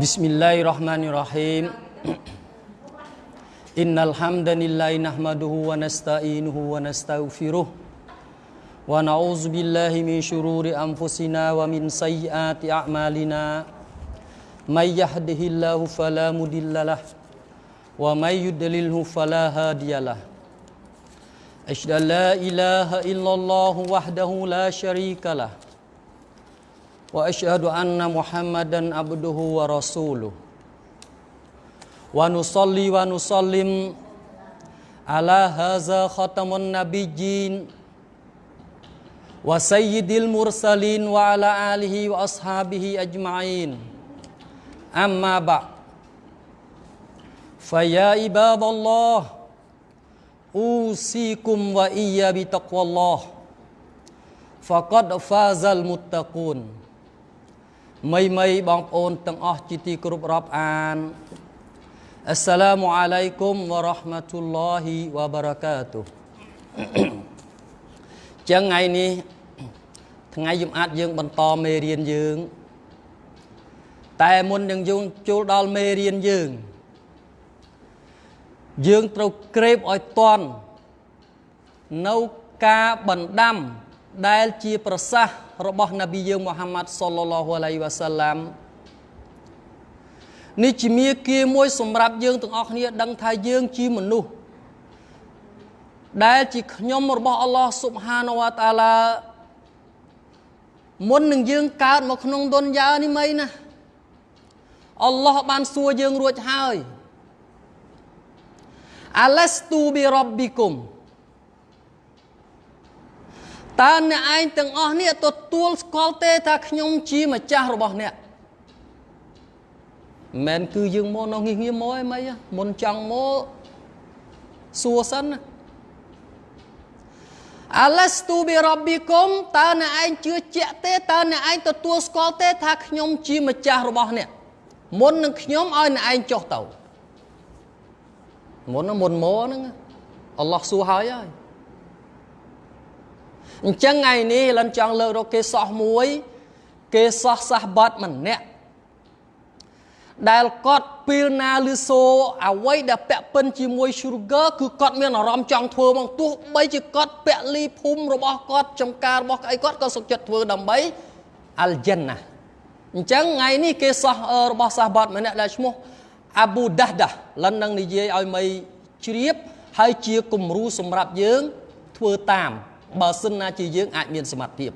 بسم الله الرحمن الرحيم إن الحمد لله نحمده ونستعينه ونستغفره ونعوذ بالله من شرور أنفسنا ومن سيئات أعمالنا من يهده الله فلا مضل له ومن يضلله فلا هادي له أشهد أن لا إله إلا الله وحده لا شريك له وأشهد أن محمدا عبده ورسوله. ونصلي ونسلم على هذا ختم النبيين وسيد المرسلين وعلى آله وأصحابه أجمعين. أما بعد فيا عباد الله أوصيكم وايا بتقوى الله. فقد فاز المتقون. មីមីបងប្អូនទាំងអស់ជាទីគោរពរាប់អានអស្សឡាមអាឡៃគុំវរ៉ាហ្មាតុលឡោហ៊ីវបារកាតុចឹងថ្ងៃនេះថ្ងៃយំអាតយើងបន្តមេរៀនយើង តែមុននឹងយើងចូលដល់មេរៀនយើង យើងត្រូវក្រេបឲ្យតន់នៅការបណ្ដាំដែលជាប្រសាសន៍ របស់នប៊ីយើងមូហាម៉ាត់សល្លឡោះអាឡៃវ៉ាសាឡាំនេះជាមាគ៌ាមួយសម្រាប់យើងទាំងអស់គ្នាដឹងថាយើងជាមនុស្សដែលជាខ្ញុំរបស់អល់ឡោះស៊ុបហានវតាឡាមុននឹងយើងកើតមកក្នុងទុនយ៉ានេះមិនណាអល់ឡោះបានសួរយើងរួចហើយអាឡស្ទូប៊ីរ៉ប៊ីគុំ តើអ្នកឯងទាំងអស់នេះទទួលស្គាល់ទេថាខ្ញុំជាម្ចាស់របស់អ្នកមិនគឺយើងមកនៅងាកងាមកឯមិនមុនចង់មកសួរសិនណាអាឡស្ទូប៊ីរ៉ប៊ីគុំតើអ្នកឯងជឿជាក់ទេតើអ្នកឯងទទួលស្គាល់ទេថាខ្ញុំជាម្ចាស់របស់អ្នកមុននឹងខ្ញុំឲ្យអ្នកឯងចុះទៅមុនមុនមកហ្នឹងអល់ឡោះសួរហើយហើយ អញ្ចឹងថ្ងៃនេះលិនចង់លើករកគេសោះមួយ គេសោះសាសបាត់ម្នាក់ដែលគាត់ពេលណាលឺសូអ្វីដែលពាក់ពិនជាមួយ sugar គឺគាត់មានអារម្មណ៍ចង់ធ្វើមកទោះបីជាគាត់ពាក់លីភូមិរបស់គាត់ចំការរបស់ក្អីគាត់ក៏សុខចិត្តធ្វើដើម្បីអលចិនណាអញ្ចឹងថ្ងៃនេះគេសោះរបស់សាសបាត់ម្នាក់ដែលឈ្មោះអាប៊ូដាស់ដាលិននឹងនិយាយឲ្យមីជ្រាបហើយជាគំរូសម្រាប់យើងធ្វើតាម បើសិនណាជាយើងអាចមានសមត្ថភាព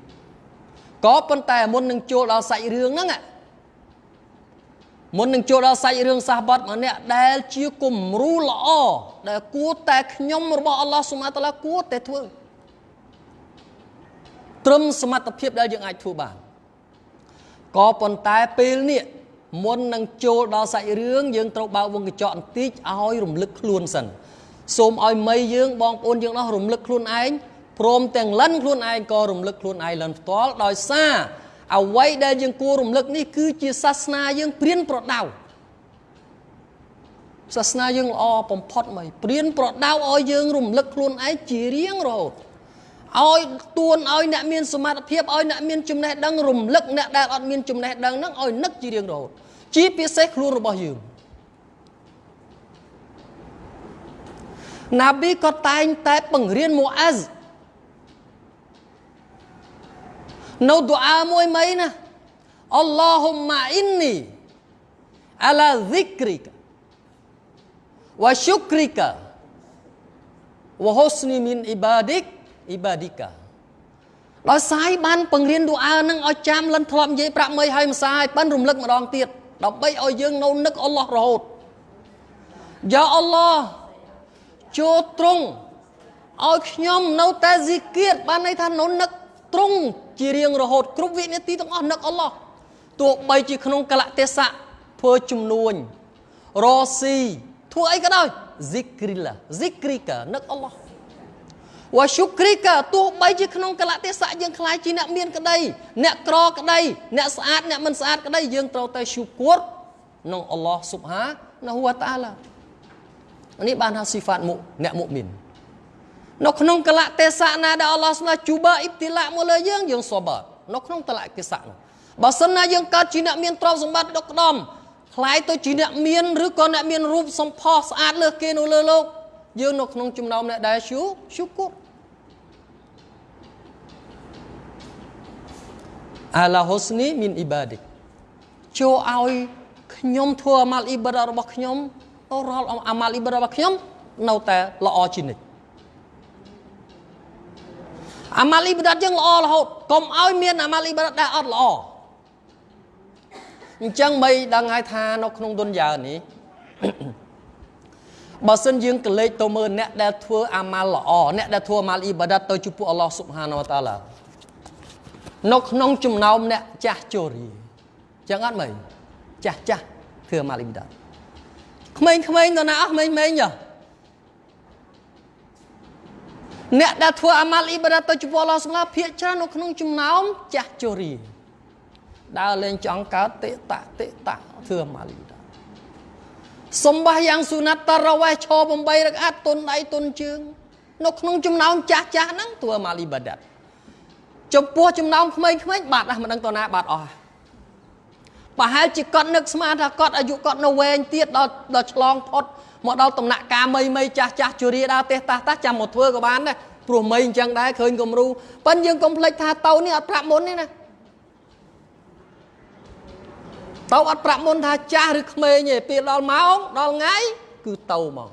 ក៏ប៉ុន្តែមុននឹងចូលដល់សាច់រឿងហ្នឹងមុននឹងចូលដល់សាច់រឿងសាសបាត់ម្នាក់ដែលជាគំរូល្អដែលគួរតែខ្ញុំរបស់អល់ឡោះសុមាតាឡាគួរតែធ្វើត្រឹមសមត្ថភាពដែលយើងអាចធ្វើបានក៏ប៉ុន្តែពេលនេះមុននឹងចូលដល់សាច់រឿងយើងត្រូវបើកវងកញ្ចក់បន្តិចឲ្យរំលឹកខ្លួនសិនសូមឲ្យមីយើងបងប្អូនយើងនោះរំលឹកខ្លួនឯង ព្រមទាំងលិនខ្លួនឯងក៏រំលឹកខ្លួនឯងលិនផ្ទាល់ដោយសារអ្វីដែលយើងគួររំលឹកនេះគឺជាសាសនាយើងព្រានប្រដៅសាសនាយើងល្អបំផុតមកព្រានប្រដៅឲ្យយើងរំលឹកខ្លួនឯងជារៀងរហូតឲ្យទួនឲ្យអ្នកមានសមត្ថភាពឲ្យអ្នកមានចំណេះដឹងរំលឹកអ្នកដែលអត់មានចំណេះដឹងហ្នឹងឲ្យនឹកជារៀងរហូតជាពិសេសខ្លួនរបស់យើងណាប៊ីក៏តែងតែបង្រៀនម៉ូអាហ្ស នៅដុអាមួយមីណាអល់ឡោហ៊ុម៉ាអ៊ីននីអាឡាហ្សិគ្រីកាវ៉ាឈុគ្រីកាវ៉ាហ៊ុស្នីមីនអ៊ីបាឌិកអ៊ីបាឌីកាដោយសាយបានបង្រៀនដុអានឹងឲ្យចាំលិនធ្លាប់និយាយប្រាប់មីឲ្យម្សាយប៉ិនរំលឹកម្ដងទៀតដើម្បីឲ្យយើងនៅនឹកអល់ឡោះរហូតយ៉ាអល់ឡោះចូលត្រង់ឲ្យខ្ញុំនៅតែស៊ីគៀតបានន័យថានៅនឹកទ្រង់ ជារៀងរហូតគ្រប់វិនាទីទាំងអស់នឹកអល់ឡោះទោះបីជាក្នុងកលៈទេសៈធ្វើជំនួញរស៊ីធ្វើអីក៏ដោយ zikrillah zikrika នឹកអល់ឡោះវ៉ាឈុគ្រីកាទោះបីជាក្នុងកលៈទេសៈយើងខ្លាចជាអ្នកមានក្តីអ្នកក្រក្តីអ្នកស្អាតអ្នកមិនស្អាតក្តីយើងត្រូវតែឈូគួរក្នុងអល់ឡោះស៊ុបហាណាហូវតាឡានេះបានហៅស៊ីហ្វាតមុអ្នកមុមីន នៅក្នុងកលៈទេសៈណាដែលអល់ឡោះស្មាជូបាអ៊ីបទីឡាមកលើយើងយើងសបនៅក្នុងតលៈកិសៈនោះបើសិនណាយើងកើតជាអ្នកមានទ្រព្យសម្បត្តិដុកក្ដំខ្លាយទៅជាអ្នកមានឬក៏អ្នកមានរូបសម្ផស្សស្អាតលើសគេនៅលើលោកយើងនៅក្នុងចំណោមអ្នកដែលឈូឈូគូអាឡាហូស្នីមីនអ៊ីបាឌីចូលឲ្យខ្ញុំធ្វើអាម៉ាល់អ៊ីបាដារបស់ខ្ញុំរាល់អាម៉ាល់អ៊ីបាដារបស់ខ្ញុំនៅតែល្អជានិច្ច អាម៉ាល់អ៊ីបាដាយើងល្អរហូតកុំឲ្យមានអាម៉ាល់អ៊ីបាដាដែលអត់ល្អអញ្ចឹងបីដឹងហើយថានៅក្នុងទុនយ៉ានេះបើសិនយើងកលេចទៅមើលអ្នកដែលធ្វើអាម៉ាល់ល្អអ្នកដែលធ្វើអាម៉ាល់អ៊ីបាដាទៅចំពោះអល់ឡោះស៊ុបហានវតាឡានៅក្នុងចំណោមអ្នកចាស់ជូរីចឹងអត់មើលចាស់ចាស់ធ្វើអាម៉ាល់អ៊ីបាដាក្មេងៗទៅណាអស់ក្មេងៗយោ អ្នកដែលធ្វើអាម៉ាល់អ៊ីបាដាទៅចំពោះអល់ឡោះស៊ុបហានភាកច្រើននៅក្នុងចំណោមចាស់ជូរីដើរលេងចង់កើតតិតៈតិតៈធ្វើអាម៉ាល់អ៊ីបាដាសំបះយ៉ាងស៊ូណាត់តារ៉ាវេះឈរ8រកាតុនដៃតុនជើង នៅក្នុងចំណោមចាស់ចាស់ហ្នឹងធ្វើអាម៉ាល់អ៊ីបាដាចំពោះចំណោមក្មេងៗបាត់ណាស់មិនដឹងតណាបាត់អស់ប្រហែលជាគាត់នឹកស្មានថាគាត់អាយុគាត់នៅវែងទៀតដល់ដល់ឆ្លងផុត មកដល់ដំណាក់កាលមីមីចាស់ចាស់ជរាដើរទេតាស់តាស់ចាំមកធ្វើក៏បានដែរព្រោះមីអញ្ចឹងដែរឃើញគំរូប៉ិនយើងកុំភ្លេចថាតៅនេះអត់ប្រាប់មុនទេណាទៅអត់ប្រាប់មុនថាចាស់ឬក្មេងទេពេលដល់ម៉ោងដល់ថ្ងៃគឺទៅមក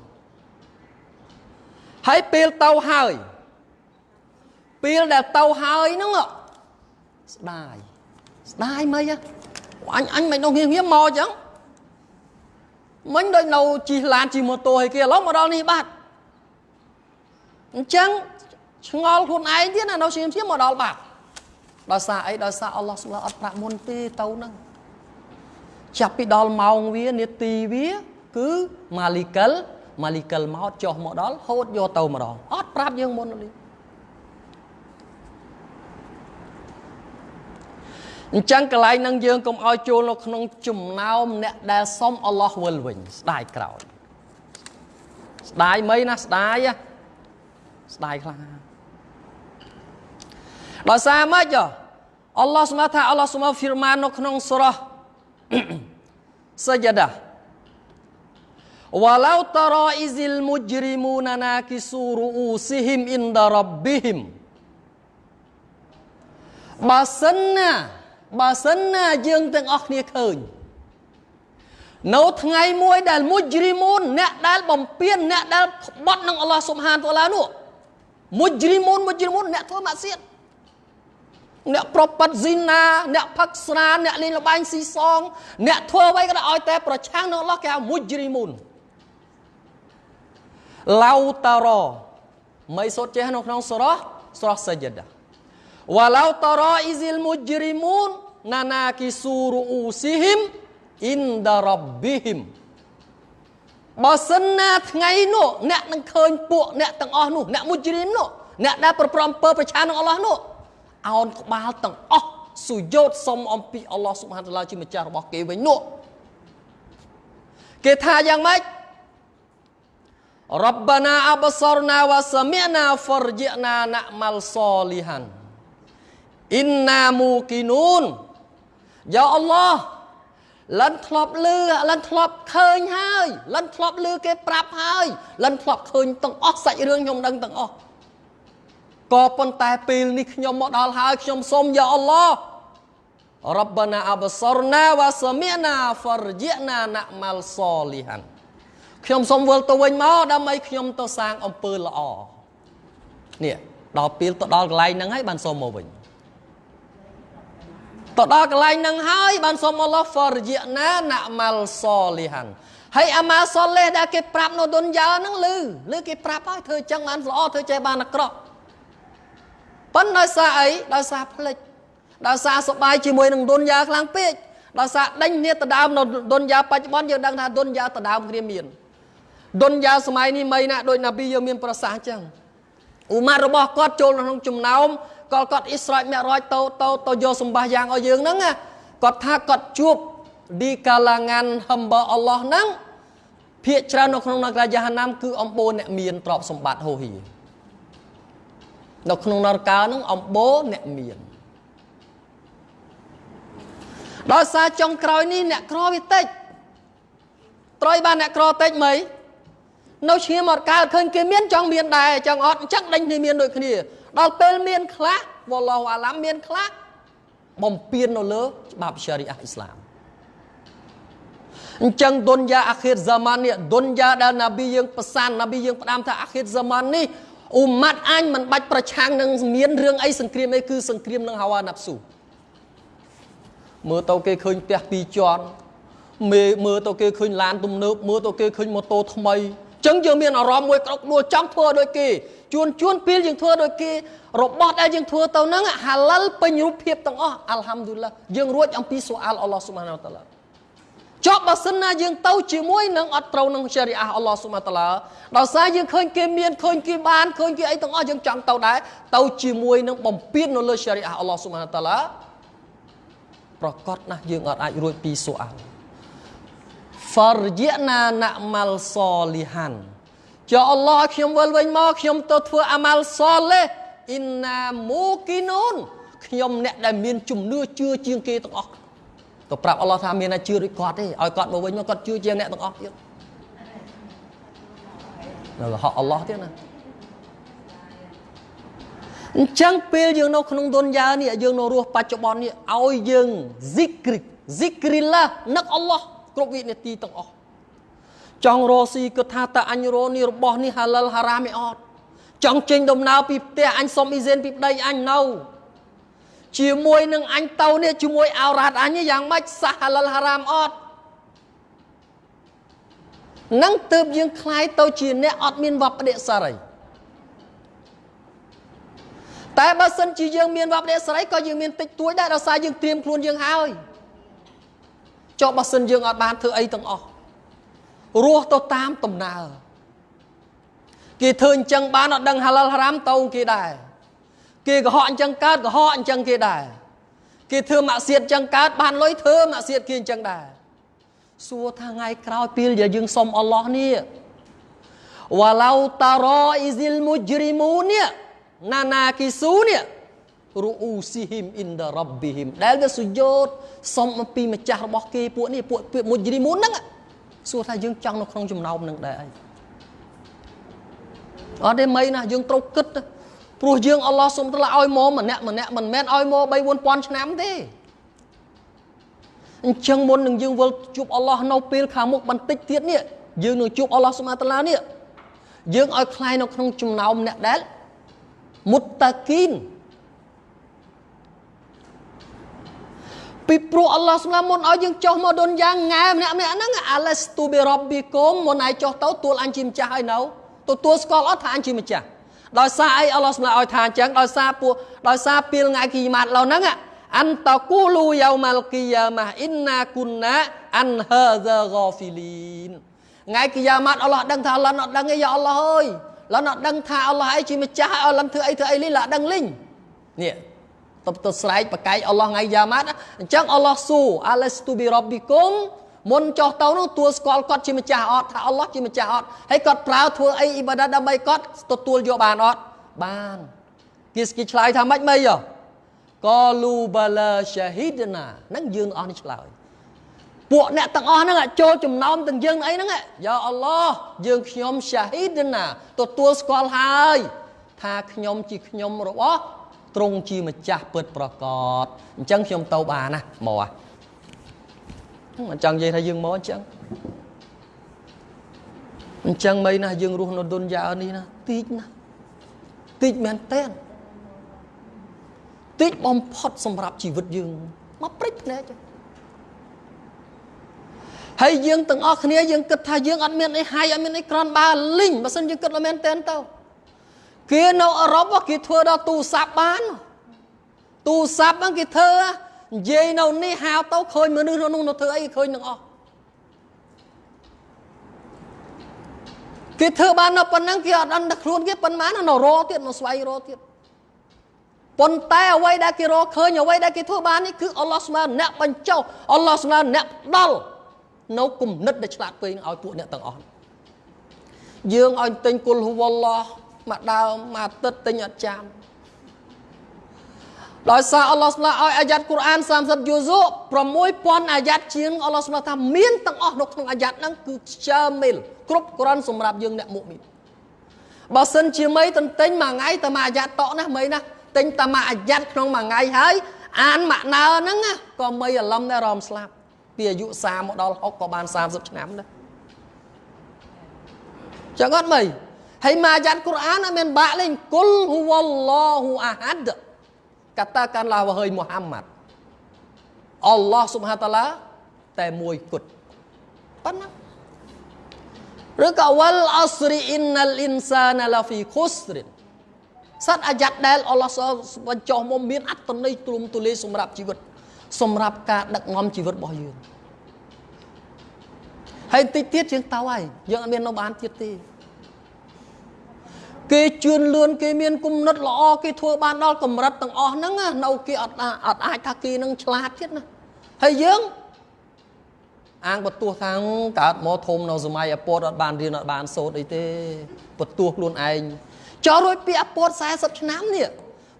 ហើយពេលទៅហើយពេលដែលទៅហើយហ្នឹងស្ដាយស្ដាយមិនអញអញមិននោះងៀមងៀមមកអញ្ចឹង មិញដូចនៅជិះឡានជិះម៉ូតូឲ្យគេឥឡូវមកដល់នេះបាត់អញ្ចឹងឆ្ងល់ខ្លួនឯងទៀតណានៅជិះជិះមកដល់បាត់ដោយសារអីដោយសារអល់ឡោះសុបហានអត់ប្រាប់មុនទេទៅហ្នឹងចាប់ពីដល់ម៉ោងវានាទីវាគឺម៉ាលីកិលម៉ាលីកិលមកចុះមកដល់ហូតយកទៅម្ដងអត់ប្រាប់យើងមុនទេ អញ្ចឹងកន្លែងនឹងយើងកុំឲ្យចូលនៅក្នុងចំណោមអ្នកដែលសុំអល់ឡោះវិលវិញស្ដាយក្រោយស្ដាយមិនណាស្ដាយស្ដាយខ្លាំងដោយសារម៉េចអល់ឡោះស្មាថាអល់ឡោះស្មាហ្វីរម៉ាននៅក្នុងសូរ៉ា sajadah walau tara izil mujrimuna nakisu ru'usihim inda rabbihim បើសិនណា បើសិនណាយើងទាំងអស់គ្នាឃើញនៅថ្ងៃមួយដែលមុជ្រីមូនអ្នកដែលបំពេញអ្នកដែលក្បត់នឹងអល់ឡោះសុបហានតាឡានោះមុជ្រីមូនមុជ្រីមូនអ្នកធ្វើម៉ាក់សៀតអ្នកប្រប៉ាត់ស៊ីណាអ្នកផឹកស្រាអ្នកលេងលបែងស៊ីសង អ្នកធ្វើអ្វីក៏ដោយឲ្យតែប្រឆាំងនឹងអល់ឡោះគេហៅមុជ្រីមូនឡៅតារមិនសូត្រចេះនៅក្នុងសូរ៉ាសូរ៉ាសាច់ដា វ៉ាឡៅតារអ៊ីស៊ីលមុជ្រីមូនណាណាគីស៊ូរូអ៊ូស៊ីហ៊ីមអ៊ីនដារ៉ាប៊ីហ៊ីមបើសិនណាថ្ងៃនោះអ្នកនឹងឃើញពួកអ្នកទាំងអស់នោះអ្នកមុជ្រីមនោះអ្នកដែលប្រព្រំអំពើប្រឆាំងនឹងអល់ឡោះនោះអោនក្បាលទាំងអស់សុយោតសុំអំពីអល់ឡោះស៊ុបហានតាឡាជាម្ចាស់របស់គេវិញនោះគេថាយ៉ាងម៉េចរ៉ាប់បាណាអបសរណាវ៉ាសមីណាហ្វរជីណាណាម៉ាល់សលីហាន អ៊ីនណាមូគីនូនយ៉ាអល់ឡោះលិនធ្លាប់លឺលិនធ្លាប់ឃើញហើយលិនធ្លាប់លឺគេប្រាប់ហើយលិនធ្លាប់ឃើញទាំងអស់សាច់រឿងខ្ញុំដឹងទាំងអស់ក៏ប៉ុន្តែពេលនេះខ្ញុំមកដល់ហើយខ្ញុំសូមយ៉ាអល់ឡោះរ៉ាប់ណាអបសរណាវ៉ាសមីណាហ្វរជីណាណាម៉ាល់សលីហានខ្ញុំសូមវិលទៅវិញមកដើម្បីខ្ញុំទៅសាងអំពើល្អនេះដល់ពេលទៅដល់កន្លែងហ្នឹងហើយបានសូមមកវិញ ទៅដល់កន្លែងហ្នឹងហើយបានសូមអល់ឡោះហ្វរជីណាណាម៉ាល់សលីហានហើយអាម៉ាសលេះដែលគេប្រាប់នៅទុនយ៉ាហ្នឹងលឺលឺគេប្រាប់ហើយធ្វើចឹងបានល្អធ្វើចេះបានអាក្រក់ប៉ុន្តែដោយសារអីដោយសារផ្លិចដោយសារសបាយជាមួយនឹងទុនយ៉ាខ្លាំងពេកដោយសារដេញគ្នាទៅដើមនៅទុនយ៉ាបច្ចុប្បន្នយើងដឹងថាទុនយ៉ាទៅដើមគ្នាមានទុនយ៉ាសម័យនេះមិនណាដូចណាប៊ីយើងមានប្រសាសន៍អញ្ចឹងអ៊ូម៉ាត់របស់គាត់ចូលក្នុងចំណោម គាត់គាត់អ៊ីស្រ៉ាច់មេរ៉ាច់ទៅទៅទៅយកសម្បាសយ៉ាងឲ្យយើងហ្នឹងគាត់ថាគាត់ជួបឌីកាឡាងានហំបអល់ឡោះហ្នឹងភាកច្រើននៅក្នុងនគរយ៉ាហាណាមគឺអំបូរអ្នកមានទ្រព្យសម្បត្តិហូហីនៅក្នុងនរកានឹងអំបូរអ្នកមានដោយសារចុងក្រោយនេះអ្នកក្រវាតិចត្រយបានអ្នកក្រតិចមិន នៅឈាមអត់កើតឃើញគេមានចង់មានដែរចង់អត់អញ្ចឹងដេញគ្នាមានដូចគ្នា ដល់ពេលមានខ្លះវ៉ាឡោះអាឡាំមានខ្លះបំពេញនៅលើច្បាប់សារីអាអ៊ីស្លាមអញ្ចឹងឌុនយ៉ាអាខិរហ្សាម៉ាននេះឌុនយ៉ាដែលណាប៊ីយើងប្រសានណាប៊ីយើងផ្ដាំថាអាខិរហ្សាម៉ាននេះអ៊ុម៉ាត់អញមិនបាច់ប្រឆាំងនឹងមានរឿងអីសង្គ្រាមអីគឺសង្គ្រាមនឹងហាវ៉ាណាប់ស៊ូមើលទៅគេឃើញផ្ទះពីរជាន់មេមើលទៅគេឃើញឡានទំនើបមើលទៅគេឃើញម៉ូតូថ្មី ចឹងយើងមានអារម្មណ៍មួយក្រោកដួលចង់ធ្វើដូចគេជួនជួនពេលយើងធ្វើដូចគេរបស់ដែលយើងធ្វើទៅហ្នឹងហាឡាល់ពេញរូបភាពទាំងអស់អាល់ហាំឌុលឡាយើងរួចអំពីសូអាល់អល់ឡោះស៊ុបហានតាឡាចប់បើសិនណាយើងទៅជាមួយនឹងអត់ត្រូវនឹងសេរីអាអល់ឡោះស៊ុបហានតាឡាដោយសារយើងឃើញគេមានឃើញគេបានឃើញគេអីទាំងអស់យើងចង់ទៅដែរទៅជាមួយនឹងបំពេញនៅលើសេរីអាអល់ឡោះស៊ុបហានតាឡាប្រកាសណាស់យើងអត់អាចរួចពីសូអាល់ farji'na na'mal solihan ចុះអល់ឡោះខ្ញុំវិលវិញមកខ្ញុំទៅធ្វើអាម៉ាល់សលេះអ៊ីណាមូគីនូនខ្ញុំអ្នកដែលមានជំនឿជឿជាងគេទាំងអស់ទៅប្រាប់អល់ឡោះថាមានតែជឿដូចគាត់ទេឲ្យគាត់មកវិញមកគាត់ជឿជាងអ្នកទាំងអស់ទៀតនៅរហ័កអល់ឡោះទៀតណាអញ្ចឹងពេលយើងនៅក្នុងទុនយ៉ានេះយើងនៅរស់បច្ចុប្បន្ននេះឲ្យយើង zikri zikrillah នឹកអល់ឡោះ គ្រប់វិនាទីទាំងអស់ចង់រកស៊ីគិតថាតើអញរកនេះរបស់នេះហាឡាល់ហារ៉ាមឯអត់ចង់ចេញដំណើរពីផ្ទះអញសុំអ៊ីហ្សែនពីប្តីអញនៅជាមួយនឹងអញទៅនេះជាមួយអោរ៉ាត់អញយ៉ាងម៉េចសាហាឡាល់ហារ៉ាមអត់នឹងទើបយើងคลายទៅជាអ្នកអត់មានវប្បដិសារីតែបើសិនជាយើងមានវប្បដិសារីក៏យើងមានតិចតួចដែរដោយសារយើងត្រៀមខ្លួនយើងហើយ ចុះបើសិនយើងអត់បានធ្វើអីទាំងអស់រស់ទៅតាមដំណើរគេធ្វើអញ្ចឹងបានអត់ដឹងហាឡាល់ហារ៉ាមទៅគេដែរគេកុហកអញ្ចឹងកើតកុហកអញ្ចឹងគេដែរគេធ្វើម៉ាក់សៀតអញ្ចឹងកើតបានលុយធ្វើម៉ាក់សៀតគេអញ្ចឹងដែរសួរថាថ្ងៃក្រោយពេលដែលយើងសុំអល់ឡោះនេះវ៉ាឡៅតារ៉អ៊ីស៊ីលមូជ្រីមូនេះណាណាគីស៊ូនេះ រូអ៊ូស៊ីហ៊ីមអ៊ីនដារ៉ាប់ប៊ីហ៊ីមដែលវាសុយោតសុំអំពីម្ចាស់របស់គេពួកនេះពួកពួកមុជ្រីមូនហ្នឹងសួរថាយើងចង់នៅក្នុងចំណោមនឹងដែរអីអត់ទេមីណាយើងត្រូវគិតព្រោះយើងអល់ឡោះសុំត្រាឲ្យមកម្នាក់ម្នាក់មិនមែនឲ្យមក3 4000ឆ្នាំទេអញ្ចឹងមុននឹងយើងវិលជួបអល់ឡោះនៅពេលខាងមុខបន្តិចទៀតនេះយើងនឹងជួបអល់ឡោះសុមាតាឡានេះយើងឲ្យខ្លាយនៅក្នុងចំណោមអ្នកដែលមុតតាគីន ពីព្រោះអល់ឡោះស្មាមុនឲ្យយើងចុះមកដុនយ៉ាងង៉ែម្នាក់ម្នាក់ហ្នឹងអាឡេស្ទូប៊ីរ៉បប៊ីកុមមុនឲ្យចុះទៅទួលអញជាម្ចាស់ហើយនៅទទួលស្គាល់អត់ថាអញជាម្ចាស់ដោយសារអីអល់ឡោះស្មាឲ្យថាអញ្ចឹងដោយសារពួកដោយសារពេលថ្ងៃគីម៉ាត់ឡូវហ្នឹងអានតគូលូយ៉ូម៉ាល់គីយ៉ាម៉ាអ៊ីនណាគុនណាអានហាហ្សាហ្គាហ្វីលីនថ្ងៃគីយ៉ាម៉ាត់អល់ឡោះដឹងថាអល់ឡោះអត់ដឹងទេយ៉ាអល់ឡោះអើយឡោះអត់ដឹងថាអល់ឡោះអីជាម្ចាស់ឲ្យអល់ឡោះធ្វើអីធ្វើអីលីឡាដឹងលីងនេះ ទៅទៅស្រែកបកាយអល់ឡោះថ្ងៃយ៉ាម៉ាត់អញ្ចឹងអល់ឡោះស៊ូអាឡេស្ទូប៊ីរ៉បប៊ីគុមមុនចុះទៅនោះទួលស្គាល់គាត់ជាម្ចាស់អត់ថាអល់ឡោះជាម្ចាស់អត់ហើយគាត់ប្រើធ្វើអីអ៊ីបាដាដើម្បីគាត់ទទួលយកបានអត់បានគេស្គីឆ្លើយថាម៉េចមិនយោកលូបាឡាសាហ៊ីដណាហ្នឹងយើងអស់នេះឆ្លើយពួកអ្នកទាំងអស់ហ្នឹងចូលចំណោមទាំងយើងអីហ្នឹងយ៉ាអល់ឡោះយើងខ្ញុំសាហ៊ីដណាទទួលស្គាល់ហើយថាខ្ញុំជាខ្ញុំរបស់ ទ្រង់ជាម្ចាស់ពិតប្រកបអញ្ចឹងខ្ញុំទៅបានណាមកមិនចង់និយាយថាយើងមកអញ្ចឹងអញ្ចឹងមិនណាយើងរស់នៅទុនយ៉ានេះណាតិចណាតិចមែនតើតិចបំផុតសម្រាប់ជីវិតយើងមកព្រិចភ្នែកហើយយើងទាំងអស់គ្នាយើងគិតថាយើងអត់មានអីហើយអត់មានអីក្រនបាលីងបើមិនយើងគិតមែនតើទៅ គេនៅអឺរ៉ុបគេធ្វើដល់ទូរស័ព្ទបានទូរស័ព្ទហ្នឹងគេធ្វើនិយាយនៅនេះហៅទៅឃើញមនុស្សនៅនោះនៅធ្វើអីឃើញទាំងអស់គេធ្វើបាននៅប៉ុណ្ណឹងគេអត់ដឹងតែខ្លួនគេប៉ុន្មាននៅរទៀតមកស្វែងរកទៀតប៉ុន្តែអ្វីដែលគេរកឃើញអ្វីដែលគេធ្វើបាននេះគឺអល់ឡោះស្មើអ្នកបញ្ចុះអល់ឡោះស្មើអ្នកផ្ដល់នៅគំនិតដែលឆ្លាតពេកឲ្យពួកអ្នកទាំងអស់យើងឲ្យទិញគុលហូវឡោះ មកដើមមកទឹកទិញអត់ចាំដោយសារអល់ឡោះស្មាឲ្យអាយ៉ាត់កូរ៉ាន30យូស៊ូ6000អាយ៉ាត់ជាងអល់ឡោះស្មាថាមានទាំងអស់នៅក្នុងអាយ៉ាត់ហ្នឹងគឺខ្ជើមិលគ្រប់គ្រាន់សម្រាប់យើងអ្នកមុមីនបើសិនជាមីទន្ទិញមួយថ្ងៃតែមួយអាយ៉ាត់តក់ណាមីណាទិញតែមួយអាយ៉ាត់ក្នុងមួយថ្ងៃហើយអានម៉ាក់ណើហ្នឹងក៏មីអាឡឹមដែររំស្លាប់ពីអាយុ30មកដល់60ក៏បាន30ឆ្នាំដែរចឹងអត់មី ហើយមួយអាយ៉ាត់កូរ៉ានអត់មានបាក់លេងគុលហ៊ូវ៉លឡោហ៊ូអាហាត់ katakanlah wahai Muhammad Allah Subhanahu wa taala តែមួយគត់ប៉ុណ្ណាឬក៏វលអស្រីអ៊ីនណាល់អ៊ីនសាណាឡាហ្វីខុសរិនសត្វអាយ៉ាត់ដែលអល់ឡោះបញ្ចុះមកមានអត្តន័យទ្រង់ទូលាយសម្រាប់ជីវិត សម្រាប់ការដឹកនាំជីវិតរបស់យើងហើយតិចទៀតយើងទៅហើយយើងអត់មាននៅបានទៀតទេ គេជឿនលឿនគេមានគុណិតល្អគេធ្វើបានដល់កម្រិតទាំងអស់ហ្នឹងនៅគេអត់អត់អាចថាគេនឹងឆ្លាតទៀតណាហើយយើងអាងបន្ទោះថាកើតមកធំនៅសម័យអពតអត់បានរៀនអត់បានសូត្រអីទេបន្ទោះខ្លួនឯងចោលរួចពីអពត40ឆ្នាំនេះ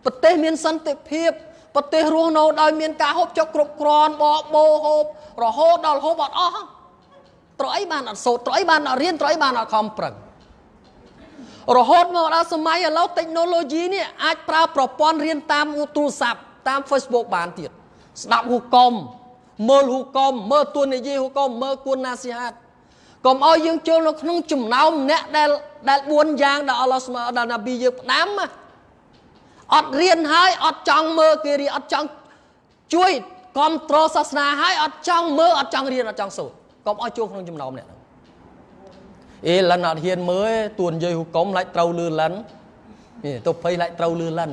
ប្រទេសមានសន្តិភាពប្រទេសរស់នៅដោយមានការហូបចុកគ្រប់គ្រាន់បបោហូបរហូតដល់ហូបអត់អស់ត្រូវអីបានអត់សូត្រត្រូវអីបានអត់រៀនត្រូវអីបានអត់ខំប្រឹង រហូតមកដល់សម័យឥឡូវ technology នេះអាចប្រើប្រព័ន្ធរៀនតាមទូរស័ព្ទតាម Facebook បានទៀតស្ដាប់ហ៊ូកុំមើលហ៊ូកុំមើលទួនាយីហ៊ូកុំមើលគួនណាស៊ីហាតកុំឲ្យយើងចូលនៅក្នុងចំណោមអ្នកដែលដែល4យ៉ាងដែលអល់ឡោះស្មើដល់ណាប៊ីយើងផ្ដាំអត់រៀនហើយអត់ចង់មើលគេរៀនអត់ចង់ជួយគ្រប់គ្រងសាសនាហើយអត់ចង់មើលអត់ចង់រៀនអត់ចង់សូត្រកុំឲ្យចូលក្នុងចំណោមអ្នក អេលិនអត់ហ៊ានមើលទួនយាយហ៊ូកុំឡាច់ត្រូវលឺលិននេះទៅភ័យឡាច់ត្រូវលឺលិន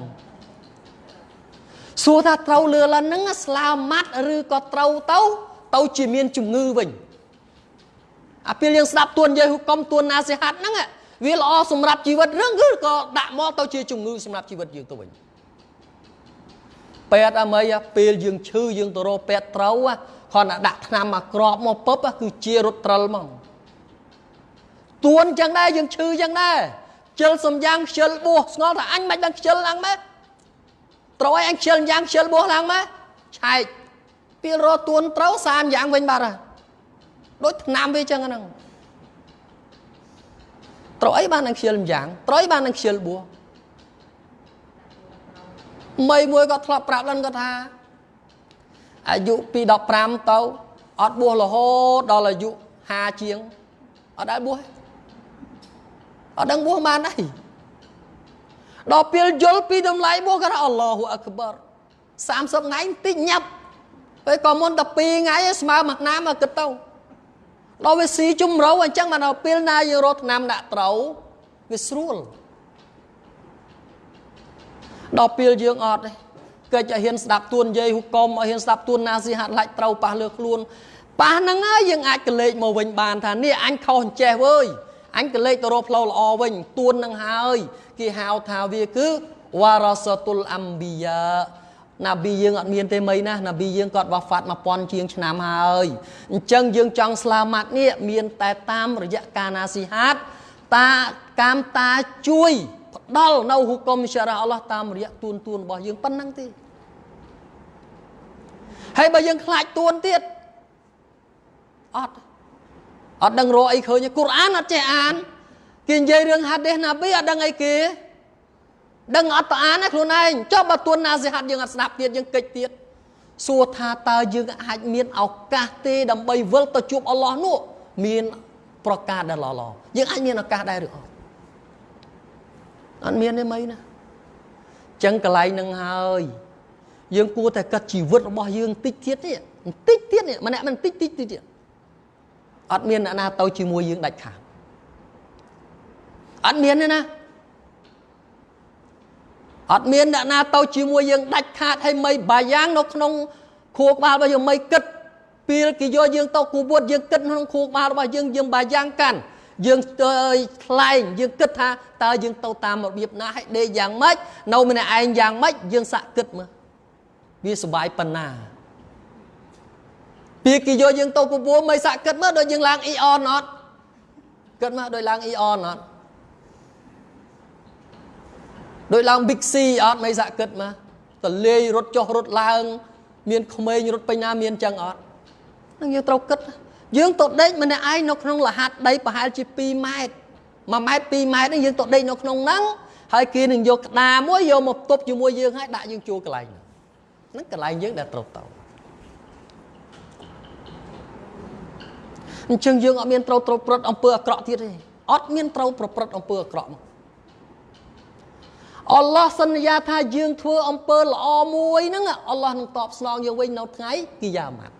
សួរថាត្រូវលឺលិនហ្នឹងស្លាម៉ាត់ឬក៏ត្រូវទៅទៅជាមានជំងឺវិញអាពេលយើងស្ដាប់ទួនយាយហ៊ូកុំទួនណាសិហាត់ហ្នឹងវាល្អសម្រាប់ជីវិតរឿងគឺក៏ដាក់មកទៅជាជំងឺសម្រាប់ជីវិតយើងទៅវិញពេទ្យអមីពេលយើងឈឺយើងទៅរកពេទ្យត្រូវគ្រាន់តែដាក់ថ្នាំមកក្របមកពឹបគឺជារត់ត្រិលមក ទួនចឹងដែរយើងឈឺចឹងដែរខ្ជិលសំយ៉ាងខ្ជិលបួសស្ងល់ថាអញមិនបានខ្ជិលឡើងម៉េចត្រូវឲ្យអញខ្ជិលយ៉ាងខ្ជិលបួសឡើងម៉េចឆែកពេលរត់ទួនត្រូវសាមយ៉ាងវិញបាត់ហើយដូចឆ្នាំវាចឹងហ្នឹងត្រូវអីបាននឹងខ្ជិលយ៉ាងត្រូវអីបាននឹងខ្ជិលបួសមីមួយក៏ធ្លាប់ប្រាប់ឡើងគាត់ថាអាយុពី15ទៅអត់បួសរហូតដល់អាយុ50ជាងអត់ដែលបួសទេ អត់ដឹងបួសបានអីដល់ពេលយល់ពីតម្លៃបួសគាត់អល់ឡោះអក្បរ30ថ្ងៃតិចញាប់ពេលក៏មុនតែ2ថ្ងៃស្មើមួយឆ្នាំមកគិតទៅដល់វាស៊ីជំរៅអញ្ចឹងបានដល់ពេលណាយើងរត់ឆ្នាំដាក់ត្រូវវាស្រួលដល់ពេលយើងអត់ទេកិច្ចឲ្យហ៊ានស្ដាប់ទួនយាយហ៊ូកុំឲ្យហ៊ានស្ដាប់ទួនណាស៊ីហាត់ឡាច់ត្រូវប៉ះលើខ្លួនប៉ះហ្នឹងហើយយើងអាចកលេចមកវិញបានថានេះអញខុសអញ្ចេះវើយ អញក៏លេចទៅរកផ្លូវល្អវិញទួននឹងហើយគេហៅថាវាគឺវ៉ារ៉ាសតុលអំប៊ីយ៉ាណាប៊ីយើងអត់មានទេមីណាណាប៊ីយើងគាត់វ៉ាហ្វាត់1000ជាងឆ្នាំហើយអញ្ចឹងយើងចង់ស្លាម៉ាត់នេះមានតែតាមរយៈការណាស៊ីហាតតាកាមតាជួយផ្ដល់នៅហ៊ុកុំសារ៉ាអល់ឡោះតាមរយៈទួនទួនរបស់យើងប៉ុណ្ណឹងទេហើយបើយើងខ្លាចទួនទៀតអត់ អត់ដឹងរកអីឃើញកូរ៉ានអត់ចេះអានគេនិយាយរឿងហាឌីសណាប៊ីអត់ដឹងអីគេដឹងអត់ទៅអានណាខ្លួនឯងចុះបើទួនណាសិហាត់យើងអត់ស្ដាប់ទៀតយើងកិច្ចទៀតសួរថាតើយើងអាចមានឱកាសទេដើម្បីវិលទៅជួបអល់ឡោះនោះមានប្រកាសដែលល្អៗយើងអាចមានឱកាសដែរឬអត់អត់មានទេមីណាចឹងកន្លែងនឹងហើយយើងគួរតែកាត់ជីវិតរបស់យើងតិចទៀតនេះបន្តិចទៀតនេះម្នាក់មិនតិចតិចទៀត អត់មានអ្នកណាទៅជាមួយយើងដាច់ខាតអត់មានទេណាអត់មានអ្នកណាទៅជាមួយយើងដាច់ខាតហើយមិនបាយ៉ាងនៅក្នុងខួរក្បាលរបស់យើងមិនគិតពេលគេយកយើងទៅគូវត្តយើងគិតក្នុងខួរក្បាលរបស់យើងយើងបាយ៉ាងកាន់យើងថ្លែងយើងគិតថាតើយើងទៅតាមរបៀបណាឲ្យដេកយ៉ាងម៉េចនៅម្នាក់ឯងយ៉ាងម៉េចយើងសាក់គិតមើលវាសុបាយប៉ុណ្ណា ពីគេយកយើងទៅពពួរមិនសាក់គិតមើលដូចយើងឡើងអ៊ីអនអត់គិតមើលដូចឡើងអ៊ីអនអត់ដូចឡើង Big C អត់មិនសាក់គិតមើលតលាយរត់ចុះរត់ឡើង មានក្មេងរត់ពេញណាមានចឹងអត់នឹងយើងត្រូវគិត យើងទៅដេកម្នាក់ឯងនៅក្នុងលហាត់ដីប្រហែលជា2ម៉ែត្រ1ម៉ែត្រ2ម៉ែត្រហ្នឹងយើងទៅដេកនៅក្នុងហ្នឹងហើយគេនឹងយកក្តារមួយយកមកទប់ជាមួយយើងហើយដាក់យើងជួលកន្លែងហ្នឹងកន្លែងយើងដែលត្រូវទៅ អញ្ចឹងយើងអត់មានត្រូវត្រូវប្រព្រឹត្តអំពើអាក្រក់ទៀតទេអត់មានត្រូវប្រព្រឹត្តអំពើអាក្រក់មកអល់ឡោះសន្យាថាយើងធ្វើអំពើល្អមួយហ្នឹងអល់ឡោះនឹងតបស្នងយើងវិញនៅថ្ងៃគីយ៉ាម៉ាត់